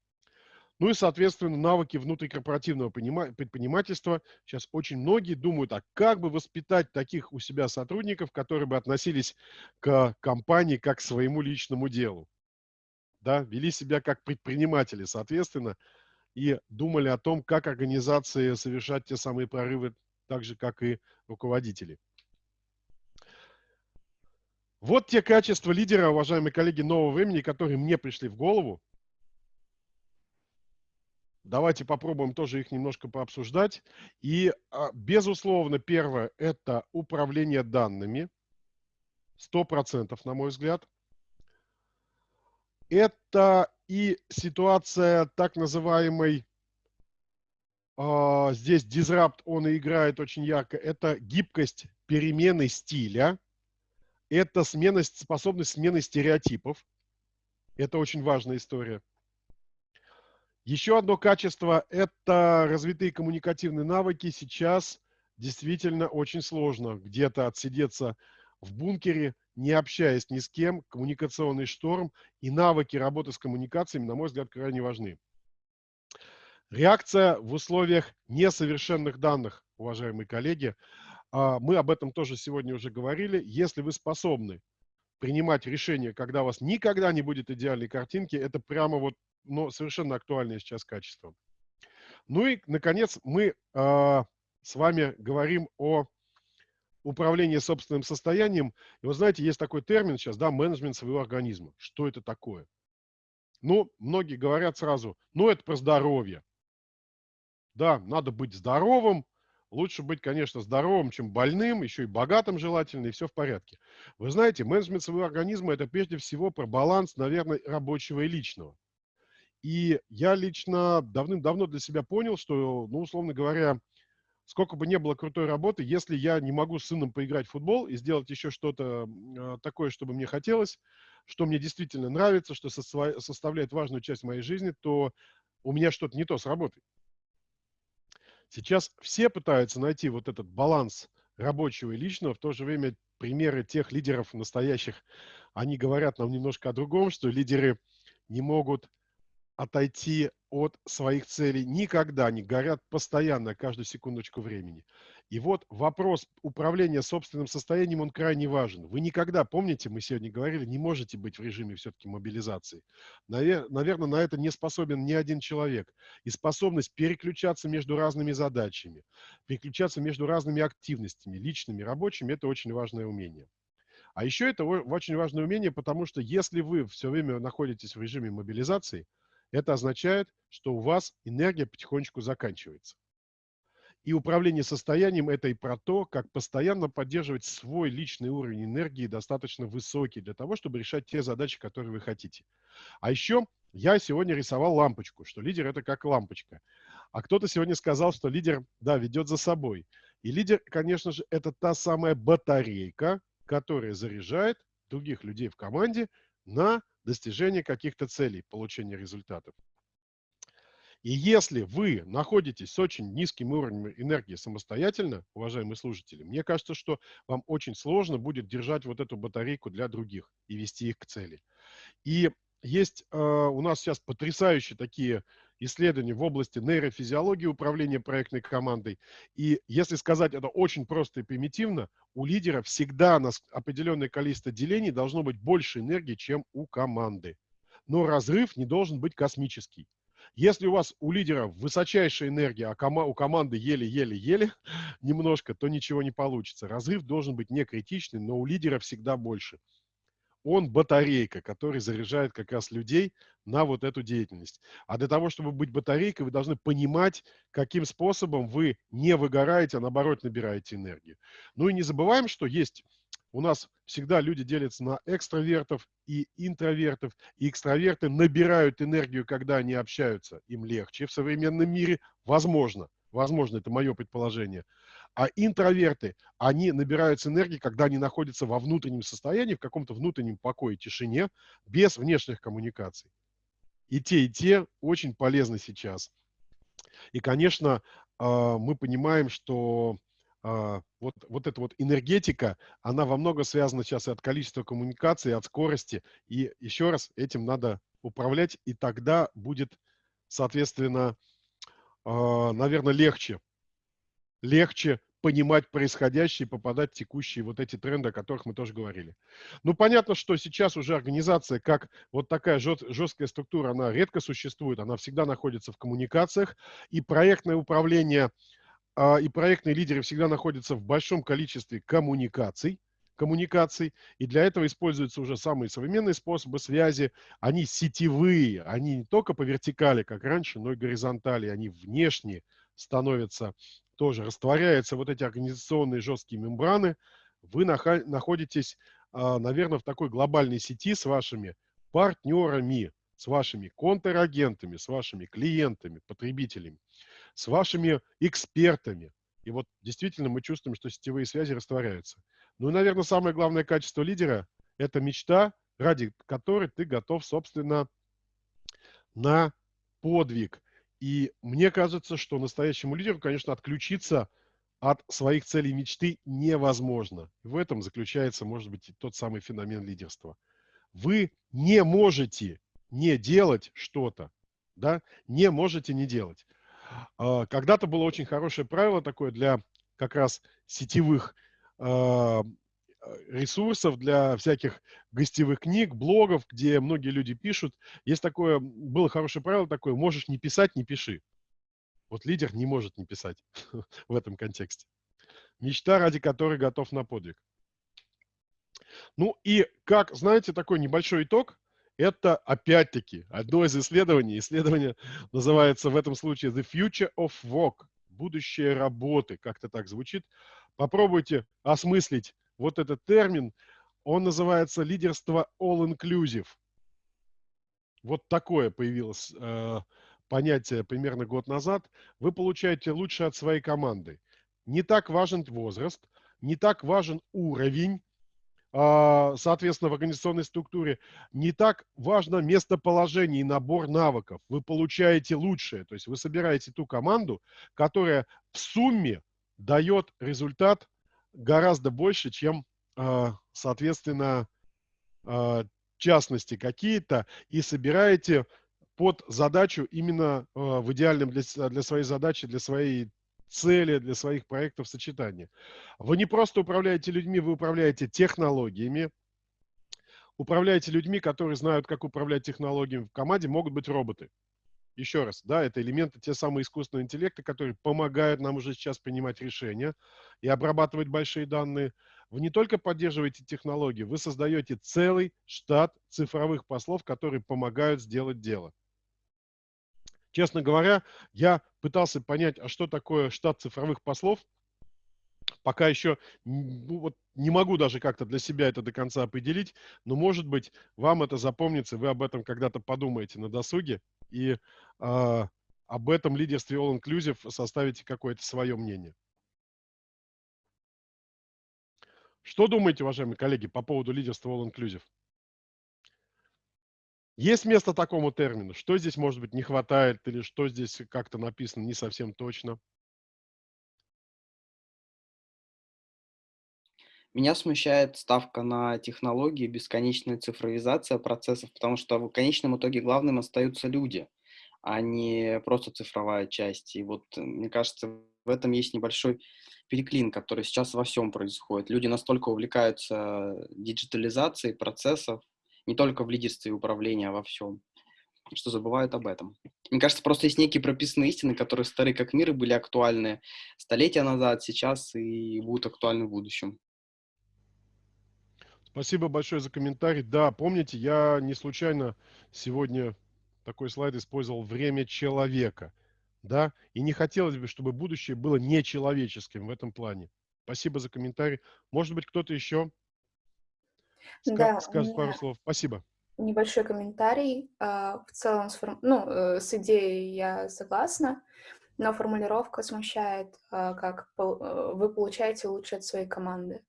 Ну и, соответственно, навыки внутрикорпоративного предпринимательства. Сейчас очень многие думают, а как бы воспитать таких у себя сотрудников, которые бы относились к компании как к своему личному делу. Да, вели себя как предприниматели, соответственно, и думали о том, как организации совершать те самые прорывы, так же, как и руководители. Вот те качества лидера, уважаемые коллеги, нового времени, которые мне пришли в голову. Давайте попробуем тоже их немножко пообсуждать. И, а, безусловно, первое – это управление данными. Сто процентов, на мой взгляд. Это и ситуация так называемой, э, здесь disrupt, он и играет очень ярко, это гибкость перемены стиля, это смена, способность смены стереотипов. Это очень важная история. Еще одно качество – это развитые коммуникативные навыки. Сейчас действительно очень сложно где-то отсидеться в бункере, не общаясь ни с кем, коммуникационный шторм и навыки работы с коммуникациями, на мой взгляд, крайне важны. Реакция в условиях несовершенных данных, уважаемые коллеги. А, мы об этом тоже сегодня уже говорили. Если вы способны принимать решения, когда у вас никогда не будет идеальной картинки, это прямо вот но совершенно актуальное сейчас качество. Ну и, наконец, мы э, с вами говорим о управлении собственным состоянием. И вы знаете, есть такой термин сейчас, да, менеджмент своего организма. Что это такое? Ну, многие говорят сразу, ну, это про здоровье. Да, надо быть здоровым. Лучше быть, конечно, здоровым, чем больным, еще и богатым желательно, и все в порядке. Вы знаете, менеджмент своего организма – это прежде всего про баланс, наверное, рабочего и личного. И я лично давным-давно для себя понял, что, ну, условно говоря, сколько бы ни было крутой работы, если я не могу с сыном поиграть в футбол и сделать еще что-то э, такое, чтобы мне хотелось, что мне действительно нравится, что со составляет важную часть моей жизни, то у меня что-то не то с работой. Сейчас все пытаются найти вот этот баланс рабочего и личного, в то же время примеры тех лидеров настоящих, они говорят нам немножко о другом, что лидеры не могут отойти от своих целей никогда не горят постоянно, каждую секундочку времени. И вот вопрос управления собственным состоянием, он крайне важен. Вы никогда, помните, мы сегодня говорили, не можете быть в режиме все-таки мобилизации. Наверное, на это не способен ни один человек. И способность переключаться между разными задачами, переключаться между разными активностями, личными, рабочими, это очень важное умение. А еще это очень важное умение, потому что если вы все время находитесь в режиме мобилизации, это означает, что у вас энергия потихонечку заканчивается. И управление состоянием – это и про то, как постоянно поддерживать свой личный уровень энергии достаточно высокий для того, чтобы решать те задачи, которые вы хотите. А еще я сегодня рисовал лампочку, что лидер – это как лампочка. А кто-то сегодня сказал, что лидер, да, ведет за собой. И лидер, конечно же, это та самая батарейка, которая заряжает других людей в команде на достижение каких-то целей, получения результатов. И если вы находитесь с очень низким уровнем энергии самостоятельно, уважаемые слушатели, мне кажется, что вам очень сложно будет держать вот эту батарейку для других и вести их к цели. И есть э, у нас сейчас потрясающие такие исследования в области нейрофизиологии управления проектной командой. И если сказать это очень просто и примитивно, у лидера всегда на определенное количество делений должно быть больше энергии, чем у команды. Но разрыв не должен быть космический. Если у вас у лидера высочайшая энергия, а кома у команды еле-еле-еле немножко, то ничего не получится. Разрыв должен быть не критичный, но у лидера всегда больше он батарейка, который заряжает как раз людей на вот эту деятельность. А для того, чтобы быть батарейкой, вы должны понимать, каким способом вы не выгораете, а наоборот набираете энергию. Ну и не забываем, что есть у нас всегда люди делятся на экстравертов и интровертов. И экстраверты набирают энергию, когда они общаются. Им легче в современном мире. Возможно. Возможно, это мое предположение. А интроверты, они набираются энергии, когда они находятся во внутреннем состоянии, в каком-то внутреннем покое, тишине, без внешних коммуникаций. И те, и те очень полезны сейчас. И, конечно, а, мы понимаем, что а, вот, вот эта вот энергетика, она во много связана сейчас и от количества коммуникаций, и от скорости. И еще раз, этим надо управлять, и тогда будет соответственно, э, наверное, легче. Легче понимать происходящее и попадать в текущие вот эти тренды, о которых мы тоже говорили. Ну, понятно, что сейчас уже организация, как вот такая жесткая структура, она редко существует, она всегда находится в коммуникациях, и проектное управление, а, и проектные лидеры всегда находятся в большом количестве коммуникаций, коммуникаций, и для этого используются уже самые современные способы связи. Они сетевые, они не только по вертикали, как раньше, но и горизонтали, они внешние становятся тоже растворяются вот эти организационные жесткие мембраны, вы находитесь, а, наверное, в такой глобальной сети с вашими партнерами, с вашими контрагентами, с вашими клиентами, потребителями, с вашими экспертами. И вот действительно мы чувствуем, что сетевые связи растворяются. Ну и, наверное, самое главное качество лидера – это мечта, ради которой ты готов, собственно, на подвиг. И мне кажется, что настоящему лидеру, конечно, отключиться от своих целей мечты невозможно. В этом заключается, может быть, тот самый феномен лидерства. Вы не можете не делать что-то, да, не можете не делать. А, когда-то было очень хорошее правило такое для как раз сетевых а, ресурсов, для всяких гостевых книг, блогов, где многие люди пишут. Есть такое, было хорошее правило такое, можешь не писать, не пиши. Вот лидер не может не писать в этом контексте. Мечта, ради которой готов на подвиг. Ну и как, знаете, такой небольшой итог, это опять-таки одно из исследований. Исследование называется в этом случае The Future of Work, будущее работы, как-то так звучит. Попробуйте осмыслить вот этот термин, он называется лидерство all-inclusive. Вот такое появилось э, понятие примерно год назад. Вы получаете лучше от своей команды. Не так важен возраст, не так важен уровень, э, соответственно, в организационной структуре, не так важно местоположение и набор навыков. Вы получаете лучшее, то есть вы собираете ту команду, которая в сумме дает результат гораздо больше, чем, а, соответственно, а, частности какие-то, и собираете под задачу именно а, в идеальном для, для своей задачи, для своей цели, для своих проектов сочетания. Вы не просто управляете людьми, вы управляете технологиями, управляете людьми, которые знают, как управлять технологиями. В команде могут быть роботы еще раз, да, это элементы, те самые искусственного интеллекта, которые помогают нам уже сейчас принимать решения и обрабатывать большие данные. Вы не только поддерживаете технологии, вы создаете целый штат цифровых послов, которые помогают сделать дело. Честно говоря, я пытался понять, а что такое штат цифровых послов, пока еще ну, вот не могу даже как-то для себя это до конца определить, но, может быть, вам это запомнится, вы об этом когда-то подумаете на досуге, и э, об этом лидерстве All Inclusive составите какое-то свое мнение. Что думаете, уважаемые коллеги, по поводу лидерства All Inclusive? Есть место такому термину? Что здесь, может быть, не хватает или что здесь как-то написано не совсем точно? Меня смущает ставка на технологии, бесконечная цифровизация процессов, потому что в конечном итоге главным остаются люди, а не просто цифровая часть. И вот, э, мне кажется, в этом есть небольшой переклин, который сейчас во всем происходит. Люди настолько увлекаются диджитализацией процессов, не только в лидерстве и управлении, а во всем, что забывают об этом. Мне кажется, просто есть некие прописанные истины, которые старые как мир и были актуальны столетия назад, сейчас и будут актуальны в будущем. Спасибо большое за комментарий. Да, помните, я не случайно сегодня такой слайд использовал «время человека». Да, и не хотелось бы, чтобы будущее было нечеловеческим в этом плане. Спасибо за комментарий. Может быть, кто-то еще да, скажет пару слов. Спасибо. Небольшой комментарий. А, в целом, ну, э, с идеей я согласна, но формулировка смущает, а, как э, вы получаете лучше от своей команды.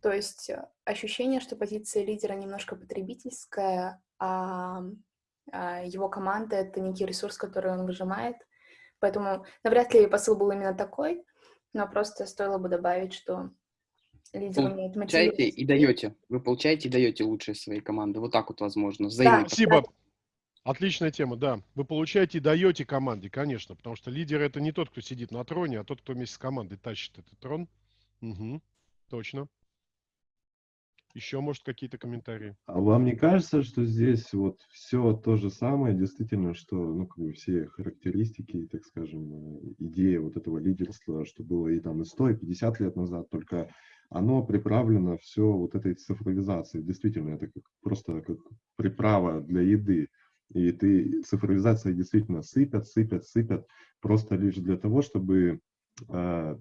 То есть э, ощущение, что позиция лидера немножко потребительская, а, а его команда — это некий ресурс, который он выжимает. Поэтому навряд ли посыл был именно такой, но просто стоило бы добавить, что лидер умеет мотивировать. и даете, вы получаете и даете лучшие своей команды. Вот так вот возможно. Взаимно. Да. Спасибо. Отличная тема, да. Вы получаете и даете команде, конечно, потому что лидер это не тот, кто сидит на троне, а тот, кто вместе с командой тащит этот трон. Угу, точно. Еще, может, какие-то комментарии? А вам не кажется, что здесь вот все то же самое, действительно, что, ну, как бы все характеристики, так скажем, э, идея вот этого лидерства, что было и там и 100, и 50 лет назад, только оно приправлено все вот этой цифровизацией. Действительно, это как, просто как приправа для еды. И ты цифровизация действительно сыпят, сыпят, сыпят, просто лишь для того, чтобы э,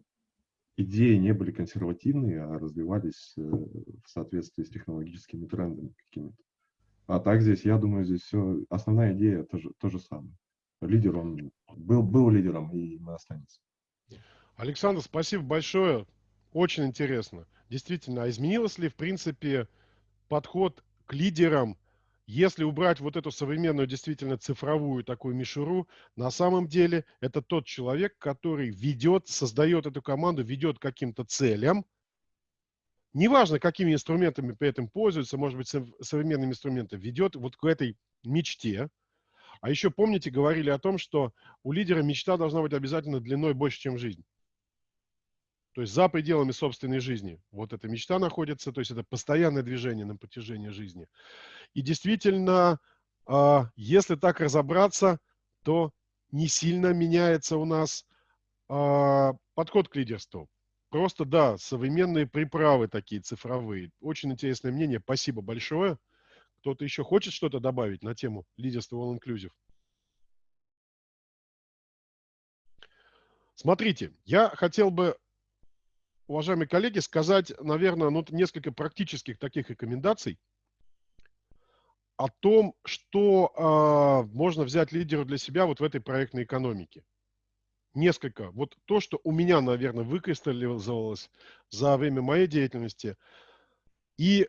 идеи не были консервативные, а развивались э, в соответствии с технологическими трендами какими-то. А так здесь, я думаю, здесь все, основная идея то же, то же самое. Лидер, он был, был лидером и мы останется. Александр, спасибо большое. Очень интересно. Действительно, а изменилось ли, в принципе, подход к лидерам если убрать вот эту современную, действительно цифровую такую мишуру, на самом деле это тот человек, который ведет, создает эту команду, ведет каким-то целям. Неважно, какими инструментами при этом пользуется, может быть, современными инструментами, ведет вот к этой мечте. А еще помните, говорили о том, что у лидера мечта должна быть обязательно длиной больше, чем жизнь. То есть за пределами собственной жизни. Вот эта мечта находится, то есть это постоянное движение на протяжении жизни. И действительно, а, если так разобраться, то не сильно меняется у нас а, подход к лидерству. Просто, да, современные приправы такие цифровые. Очень интересное мнение. Спасибо большое. Кто-то еще хочет что-то добавить на тему лидерства All Inclusive? Смотрите, я хотел бы уважаемые коллеги, сказать, наверное, ну, несколько практических таких рекомендаций о том, что э, можно взять лидеру для себя вот в этой проектной экономике. Несколько. Вот то, что у меня, наверное, выкристаллизовалось за время моей деятельности. И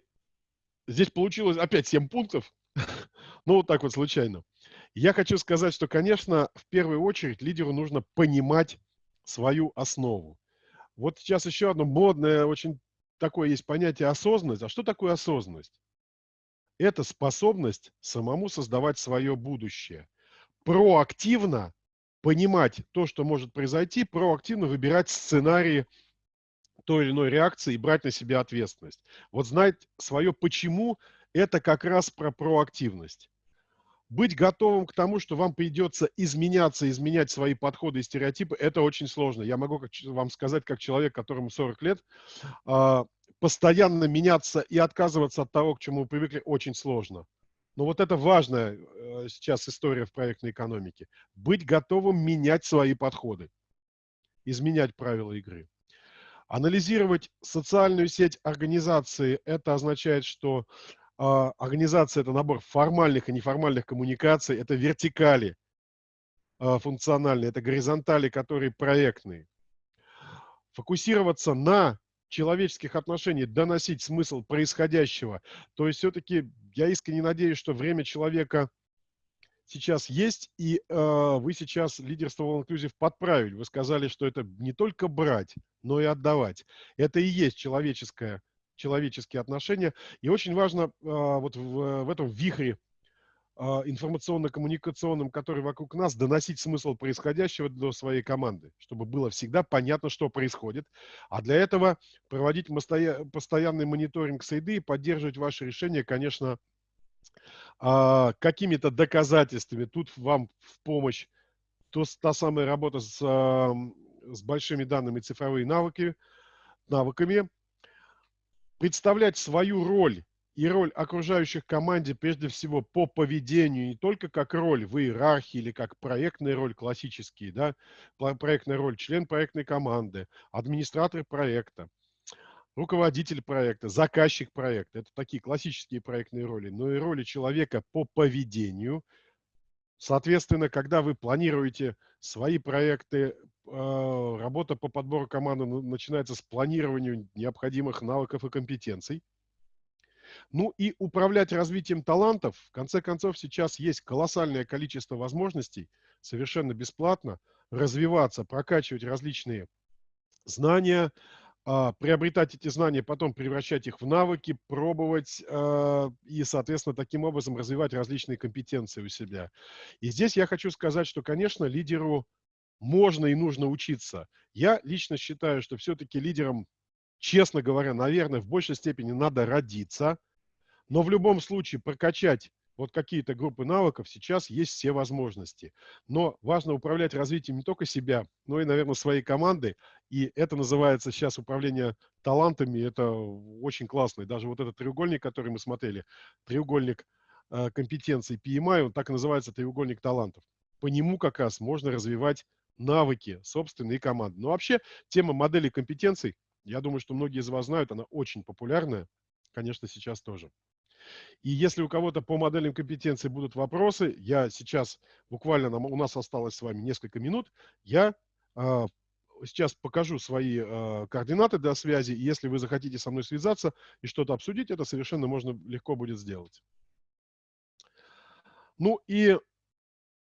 здесь получилось опять 7 пунктов. ну, вот так вот случайно. Я хочу сказать, что, конечно, в первую очередь лидеру нужно понимать свою основу. Вот сейчас еще одно модное, очень такое есть понятие осознанность. А что такое осознанность? Это способность самому создавать свое будущее. Проактивно понимать то, что может произойти, проактивно выбирать сценарии той или иной реакции и брать на себя ответственность. Вот знать свое почему – это как раз про проактивность быть готовым к тому, что вам придется изменяться, изменять свои подходы и стереотипы, это очень сложно. Я могу вам сказать, как человек, которому 40 лет, а, постоянно меняться и отказываться от того, к чему вы привыкли, очень сложно. Но вот это важная э, сейчас история в проектной экономике. Быть готовым менять свои подходы, изменять правила игры. Анализировать социальную сеть организации, это означает, что организация – это набор формальных и неформальных коммуникаций, это вертикали а, функциональные, это горизонтали, которые проектные. Фокусироваться на человеческих отношениях, доносить смысл происходящего. То есть все-таки я искренне надеюсь, что время человека сейчас есть, и э, вы сейчас лидерство All Inclusive подправили. Вы сказали, что это не только брать, но и отдавать. Это и есть человеческое человеческие отношения. И очень важно а, вот в, в этом вихре а, информационно-коммуникационном, который вокруг нас, доносить смысл происходящего до своей команды, чтобы было всегда понятно, что происходит. А для этого проводить постоянный мониторинг среды и поддерживать ваши решения, конечно, а, какими-то доказательствами. Тут вам в помощь то, та самая работа с, с большими данными, цифровые навыки, навыками, представлять свою роль и роль окружающих команде прежде всего по поведению, не только как роль в иерархии или как проектная роль классические, да, проектная роль, член проектной команды, администратор проекта, руководитель проекта, заказчик проекта. Это такие классические проектные роли, но и роли человека по поведению. Соответственно, когда вы планируете свои проекты работа по подбору команды начинается с планирования необходимых навыков и компетенций. Ну и управлять развитием талантов. В конце концов, сейчас есть колоссальное количество возможностей совершенно бесплатно развиваться, прокачивать различные знания, а, приобретать эти знания, потом превращать их в навыки, пробовать а, и, соответственно, таким образом развивать различные компетенции у себя. И здесь я хочу сказать, что, конечно, лидеру можно и нужно учиться. Я лично считаю, что все-таки лидерам, честно говоря, наверное, в большей степени надо родиться, но в любом случае прокачать вот какие-то группы навыков, сейчас есть все возможности. Но важно управлять развитием не только себя, но и, наверное, своей команды. И это называется сейчас управление талантами. Это очень классно. И даже вот этот треугольник, который мы смотрели, треугольник э, компетенций PMI, он так и называется треугольник талантов. По нему как раз можно развивать навыки собственные команды. Но вообще тема модели компетенций, я думаю, что многие из вас знают, она очень популярная. Конечно, сейчас тоже. И если у кого-то по моделям компетенции будут вопросы, я сейчас, буквально нам, у нас осталось с вами несколько минут, я э, сейчас покажу свои э, координаты для связи, и если вы захотите со мной связаться и что-то обсудить, это совершенно можно легко будет сделать. Ну и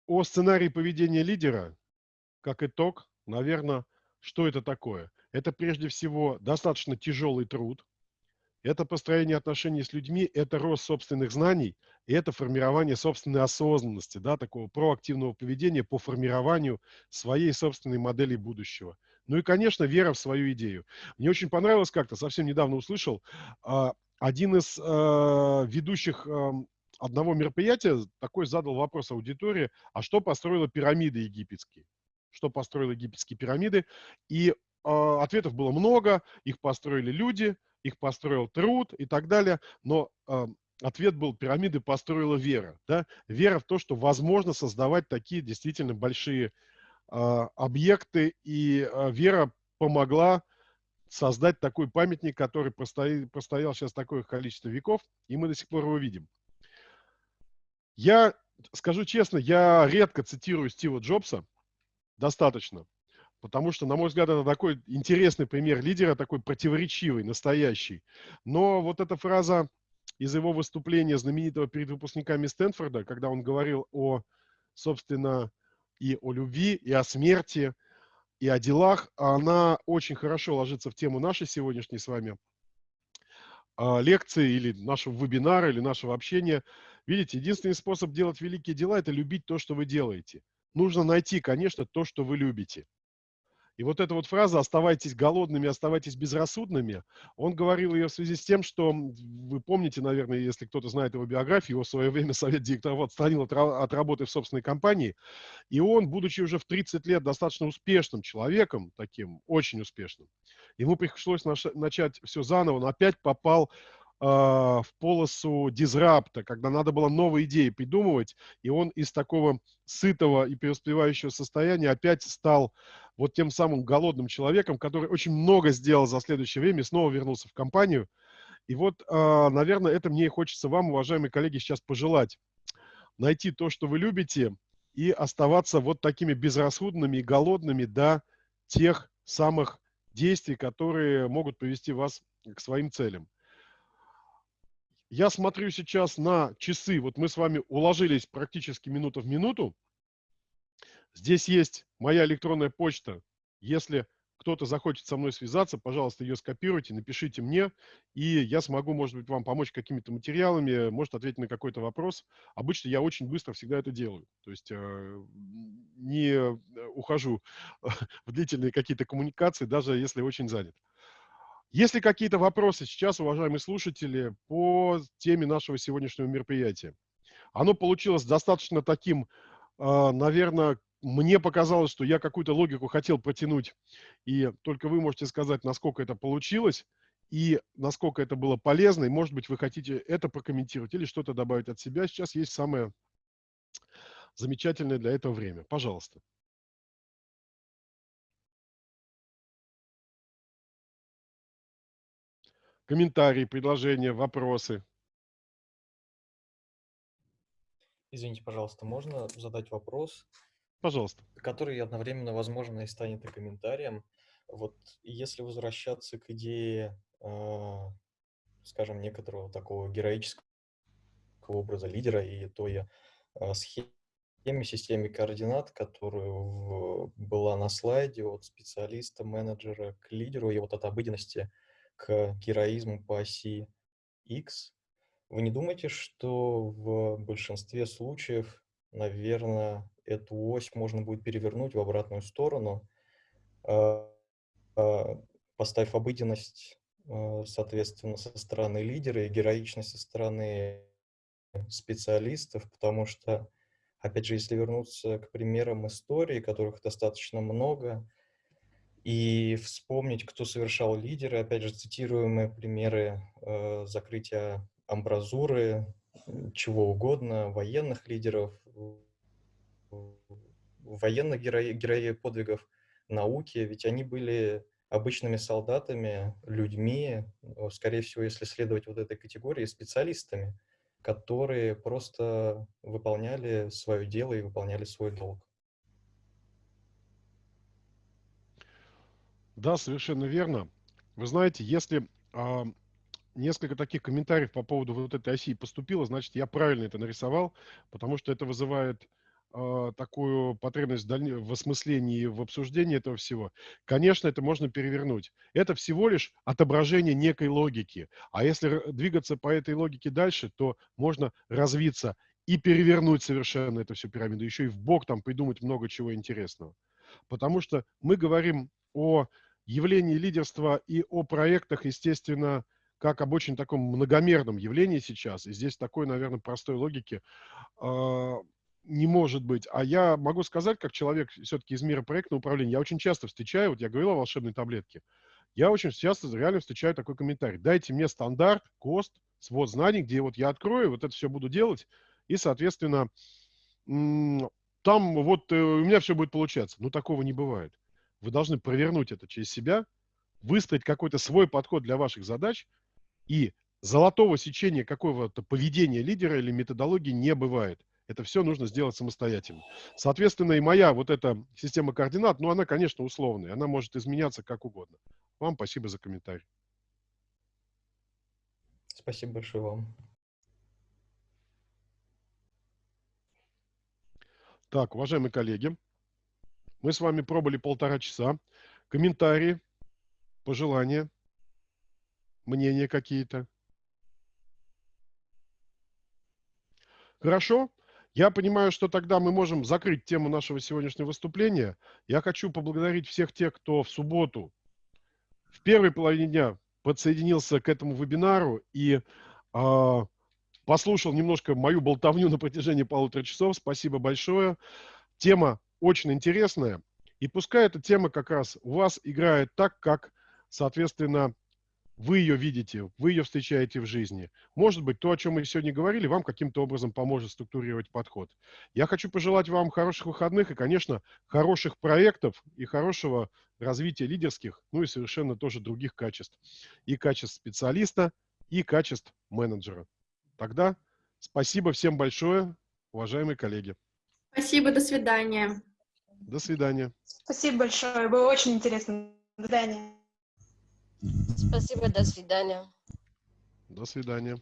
о сценарии поведения лидера, как итог, наверное, что это такое? Это прежде всего достаточно тяжелый труд, это построение отношений с людьми, это рост собственных знаний, и это формирование собственной осознанности, да, такого проактивного поведения по формированию своей собственной модели будущего. Ну и, конечно, вера в свою идею. Мне очень понравилось как-то, совсем недавно услышал, а, один из а, ведущих одного мероприятия такой задал вопрос аудитории, а что построила пирамиды египетские? Что построила египетские пирамиды? И а, ответов было много, их построили люди – их построил труд и так далее, но э, ответ был, пирамиды построила вера. Да? Вера в то, что возможно создавать такие действительно большие э, объекты, и э, вера помогла создать такой памятник, который простоял, простоял сейчас такое количество веков, и мы до сих пор его видим. Я скажу честно, я редко цитирую Стива Джобса, достаточно. Потому что, на мой взгляд, это такой интересный пример лидера, такой противоречивый, настоящий. Но вот эта фраза из его выступления знаменитого перед выпускниками Стэнфорда, когда он говорил о, собственно, и о любви, и о смерти, и о делах, она очень хорошо ложится в тему нашей сегодняшней с вами а, лекции или нашего вебинара, или нашего общения. Видите, единственный способ делать великие дела – это любить то, что вы делаете. Нужно найти, конечно, то, что вы любите. И вот эта вот фраза «оставайтесь голодными, оставайтесь безрассудными», он говорил ее в связи с тем, что, вы помните, наверное, если кто-то знает его биографию, его в свое время совет директоров отстранил от, от работы в собственной компании, и он, будучи уже в 30 лет достаточно успешным человеком, таким очень успешным, ему пришлось начать все заново, он опять попал в полосу дизрапта, когда надо было новые идеи придумывать, и он из такого сытого и преуспевающего состояния опять стал вот тем самым голодным человеком, который очень много сделал за следующее время, снова вернулся в компанию. И вот, а, наверное, это мне и хочется вам, уважаемые коллеги, сейчас пожелать. Найти то, что вы любите, и оставаться вот такими безрассудными и голодными до тех самых действий, которые могут привести вас к своим целям. Я смотрю сейчас на часы. Вот мы с вами уложились практически минута в минуту. Здесь есть моя электронная почта. Если кто-то захочет со мной связаться, пожалуйста, ее скопируйте, напишите мне, и я смогу, может быть, вам помочь какими-то материалами, может ответить на какой-то вопрос. Обычно я очень быстро всегда это делаю. То есть э, не ухожу в длительные какие-то коммуникации, даже если очень занят. Есть ли какие-то вопросы сейчас, уважаемые слушатели, по теме нашего сегодняшнего мероприятия? Оно получилось достаточно таким, а, наверное, мне показалось, что я какую-то логику хотел протянуть, и только вы можете сказать, насколько это получилось, и насколько это было полезно, и, может быть, вы хотите это прокомментировать или что-то добавить от себя. Сейчас есть самое замечательное для этого время. Пожалуйста. Комментарии, предложения, вопросы. Извините, пожалуйста, можно задать вопрос? Пожалуйста. Который одновременно, возможно, и станет и комментарием. Вот если возвращаться к идее, э, скажем, некоторого такого героического образа лидера и той э, схемы, системе, координат, которая в- была на слайде от специалиста, менеджера к лидеру, и вот от обыденности к героизму по оси X. Вы не думаете, что в большинстве случаев, наверное, эту ось можно будет перевернуть в обратную сторону, а, а, поставив обыденность, а, соответственно, со стороны лидера и героичность со стороны специалистов, потому что, опять же, если вернуться к примерам истории, которых достаточно много, и вспомнить, кто совершал лидеры, опять же, цитируемые примеры э, закрытия амбразуры, чего угодно, военных лидеров, военных герои, героев подвигов науки, ведь они были обычными солдатами, людьми, скорее всего, если следовать вот этой категории, специалистами, которые просто выполняли свое дело и выполняли свой долг. Да, совершенно верно. Вы знаете, если а, несколько таких комментариев по поводу вот этой оси поступило, значит, я правильно это нарисовал, потому что это вызывает а, такую потребность в, дальне- в осмыслении, в обсуждении этого всего. Конечно, это можно перевернуть. Это всего лишь отображение некой логики. А если двигаться по этой логике дальше, то можно развиться и перевернуть совершенно эту всю пирамиду, еще и в бок там придумать много чего интересного. Потому что мы говорим о явлении лидерства и о проектах, естественно, как об очень таком многомерном явлении сейчас. И здесь такой, наверное, простой логики а, не может быть. А я могу сказать, как человек все-таки из мира проектного управления, я очень часто встречаю, вот я говорил о волшебной таблетке, я очень часто реально встречаю такой комментарий. Дайте мне стандарт, КОСТ, свод знаний, где вот я открою, вот это все буду делать, и, соответственно, там вот э, у меня все будет получаться. Но такого не бывает. Вы должны провернуть это через себя, выстроить какой-то свой подход для ваших задач, и золотого сечения какого-то поведения лидера или методологии не бывает. Это все нужно сделать самостоятельно. Соответственно, и моя вот эта система координат, ну, она, конечно, условная. Она может изменяться как угодно. Вам спасибо за комментарий. Спасибо большое вам. Так, уважаемые коллеги, мы с вами пробыли полтора часа. Комментарии, пожелания, мнения какие-то. Хорошо. Я понимаю, что тогда мы можем закрыть тему нашего сегодняшнего выступления. Я хочу поблагодарить всех тех, кто в субботу в первой половине дня подсоединился к этому вебинару и а, послушал немножко мою болтовню на протяжении полутора часов. Спасибо большое. Тема очень интересная. И пускай эта тема как раз у вас играет так, как, соответственно, вы ее видите, вы ее встречаете в жизни. Может быть, то, о чем мы сегодня говорили, вам каким-то образом поможет структурировать подход. Я хочу пожелать вам хороших выходных и, конечно, хороших проектов и хорошего развития лидерских, ну и совершенно тоже других качеств. И качеств специалиста, и качеств менеджера. Тогда спасибо всем большое, уважаемые коллеги. Спасибо, до свидания. До свидания. Спасибо большое, было очень интересно. До свидания. Спасибо, до свидания. До свидания.